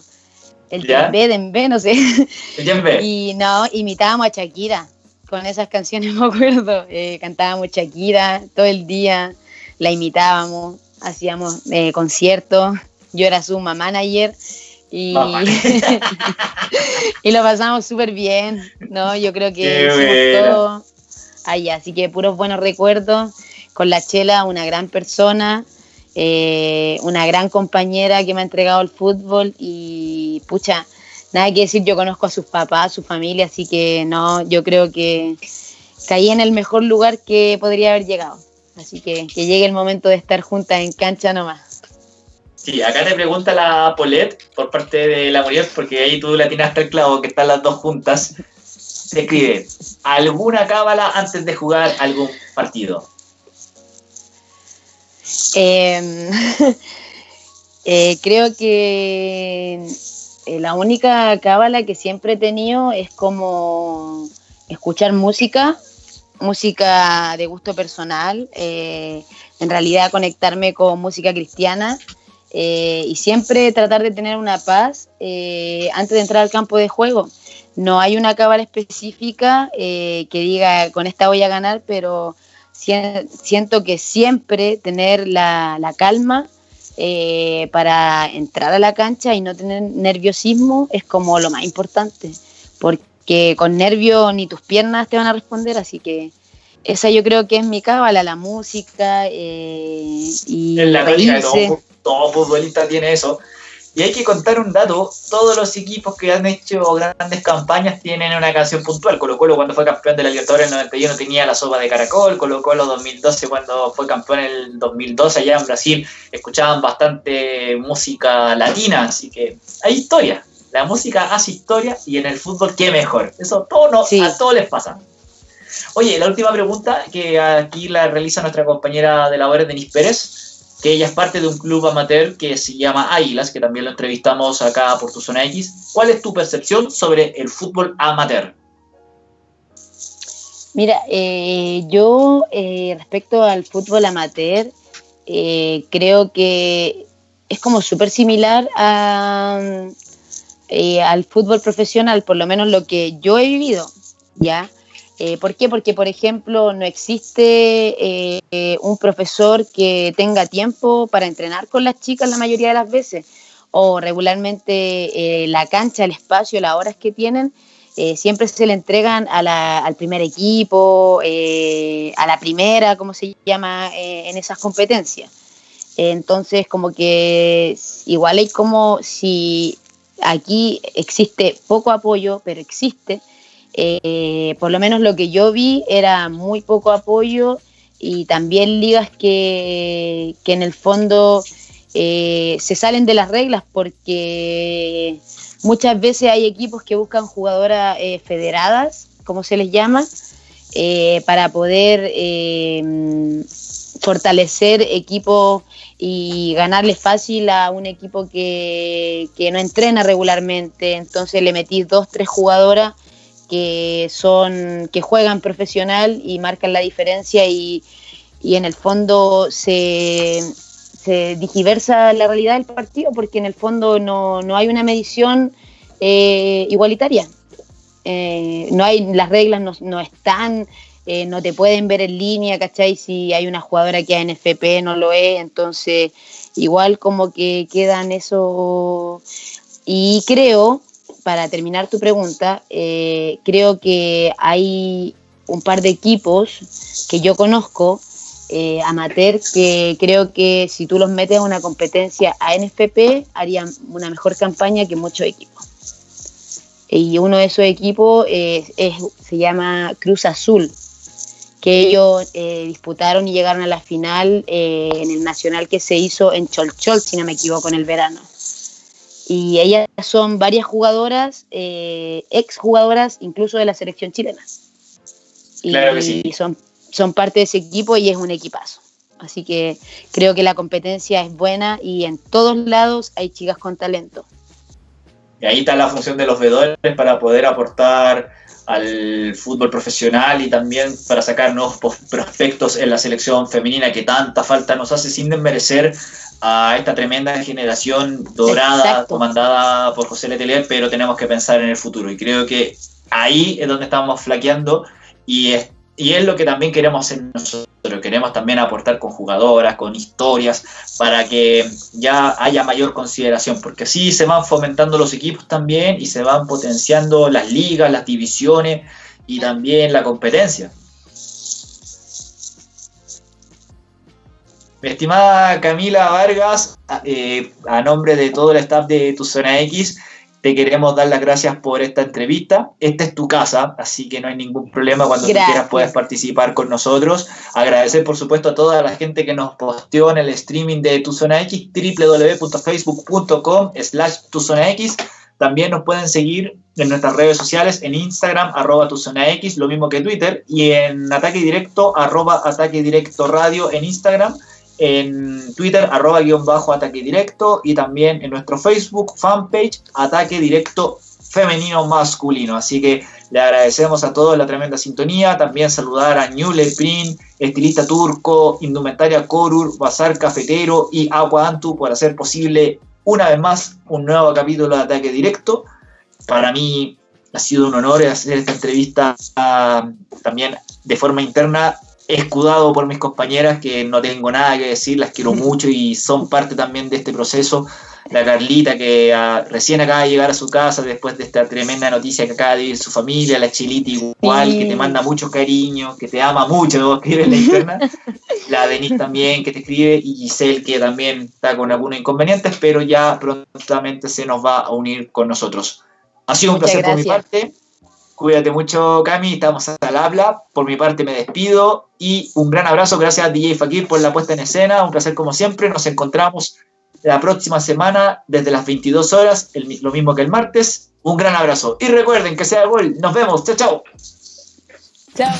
Speaker 2: El Dembe, Dembe, no sé. El Dembe. Y no, imitábamos a Shakira, con esas canciones me acuerdo, eh, cantábamos Shakira todo el día, la imitábamos, hacíamos eh, conciertos, yo era su mamá ayer y, y lo pasamos súper bien, ¿no? Yo creo que hicimos todo ahí, así que puros buenos recuerdos. Con la Chela, una gran persona, eh, una gran compañera que me ha entregado el fútbol y pucha, nada que decir, yo conozco a sus papás, a su familia, así que no, yo creo que caí en el mejor lugar que podría haber llegado. Así que que llegue el momento de estar juntas en cancha nomás.
Speaker 1: Sí, acá te pregunta la Polet por parte de la Muriel, porque ahí tú la tienes hasta el clavo, que están las dos juntas. Se escribe, ¿alguna cábala antes de jugar algún partido?
Speaker 2: Em, eh, creo que eh, la única cábala que siempre he tenido es como escuchar música, música de gusto personal, eh, en realidad conectarme con música cristiana eh, y siempre tratar de tener una paz antes de entrar al campo de juego. No hay una cábala específica que diga con esta voy a ganar, pero siento que siempre tener la, la calma eh, para entrar a la cancha y no tener nerviosismo es como lo más importante, porque con nervio ni tus piernas te van a responder, así que esa yo creo que es mi cábala, la música eh, y
Speaker 1: en la todo, todo futbolista tiene eso. Y hay que contar un dato, todos los equipos que han hecho grandes campañas tienen una canción puntual. Colo Colo cuando fue campeón de la Libertadores en el 91 tenía la sopa de caracol, Colo Colo 2012 cuando fue campeón en el 2012 allá en Brasil escuchaban bastante música latina, así que hay historia. La música hace historia y en el fútbol qué mejor. Eso todo no, a todos les pasa. Oye, la última pregunta que aquí la realiza nuestra compañera de labores, Denis Pérez que ella es parte de un club amateur que se llama Águilas, que también lo entrevistamos acá por tu zona X. ¿Cuál es tu percepción sobre el fútbol amateur?
Speaker 2: Mira, eh, yo eh, respecto al fútbol amateur, eh, creo que es como súper similar al fútbol profesional, por lo menos lo que yo he vivido, ¿ya? Eh, ¿Por qué? Porque, por ejemplo, no existe eh, un profesor que tenga tiempo para entrenar con las chicas la mayoría de las veces, o regularmente eh, la cancha, el espacio, las horas que tienen, siempre se le entregan al primer equipo, a la primera, como se llama en esas competencias. Entonces, como que igual hay como si aquí existe poco apoyo, pero existe eh, por lo menos lo que yo vi era muy poco apoyo y también ligas que, en el fondo eh, se salen de las reglas porque muchas veces hay equipos que buscan jugadoras eh, federadas, como se les llama, para poder fortalecer equipos y ganarle fácil a un equipo que, que no entrena regularmente. Entonces le metí dos, tres jugadoras que son que juegan profesional y marcan la diferencia y, en el fondo se, se digiversa la realidad del partido porque en el fondo no, hay una medición eh, igualitaria. Eh, no hay, las reglas no, están, eh, no te pueden ver en línea, ¿cachai? Si hay una jugadora que es FP no lo es, entonces igual como que quedan eso. Y creo para terminar tu pregunta, eh, creo que hay un par de equipos que yo conozco, eh, amateur, que creo que si tú los metes a una competencia a NFP, harían una mejor campaña que muchos equipos. Y uno de esos equipos se llama Cruz Azul, que ellos eh, disputaron y llegaron a la final en el nacional que se hizo en Cholchol, si no me equivoco, en el verano y ellas son varias jugadoras, eh, ex jugadoras incluso de la selección chilena. Y, claro que sí. son, son parte de ese equipo y es un equipazo. Así que creo que la competencia es buena y en todos lados hay chicas con talento.
Speaker 1: Y ahí está la función de los vedores para poder aportar al fútbol profesional y también para sacar nuevos prospectos en la selección femenina que tanta falta nos hace sin desmerecer a esta tremenda generación dorada comandada por José Letelier, pero tenemos que pensar en el futuro. Y creo que ahí es donde estamos flaqueando y es, y es lo que también queremos hacer nosotros, queremos también aportar con jugadoras, con historias, para que ya haya mayor consideración, porque así se van fomentando los equipos también y se van potenciando las ligas, las divisiones y también la competencia. Mi estimada Camila Vargas, eh, a nombre de todo el staff de Tu Zona X, te queremos dar las gracias por esta entrevista. Esta es tu casa, así que no hay ningún problema. Cuando quieras puedes participar con nosotros. Agradecer, por supuesto, a toda la gente que nos posteó en el streaming de Tu Zona X, www.facebook.com slash Tu Zona X. También nos pueden seguir en nuestras redes sociales, en Instagram, arroba tu zona X, lo mismo que Twitter, y en Ataque Directo, arroba Ataque Directo Radio en Instagram en Twitter, arroba guion bajo ataque directo, y también en nuestro Facebook fanpage, ataque directo femenino masculino. Así que le agradecemos a todos la tremenda sintonía. También saludar a Ñule Print, estilista turco, indumentaria Korur, Bazar Cafetero y Agua Antu por hacer posible una vez más un nuevo capítulo de Ataque Directo. Para mí ha sido un honor hacer esta entrevista ah, también de forma interna escudado por mis compañeras que no tengo nada que decir, las quiero mucho y son parte también de este proceso. La Carlita que ah, recién acaba de llegar a su casa después de esta tremenda noticia que acaba de vivir su familia, la Chilita igual, que te manda mucho cariño, que te ama mucho, escribe en la interna. la Denise también que te escribe y Giselle que también está con algunos inconvenientes, pero ya prontamente se nos va a unir con nosotros. Ha sido un placer por mi parte. Cuídate mucho, Cami. Estamos al habla. Por mi parte, me despido. Y un gran abrazo. Gracias a DJ Fakir por la puesta en escena. Un placer, como siempre. Nos encontramos la próxima semana desde las 22 horas, lo mismo que el martes. Un gran abrazo. Y recuerden que sea gol. Nos vemos. Chao, chao.
Speaker 2: Chao.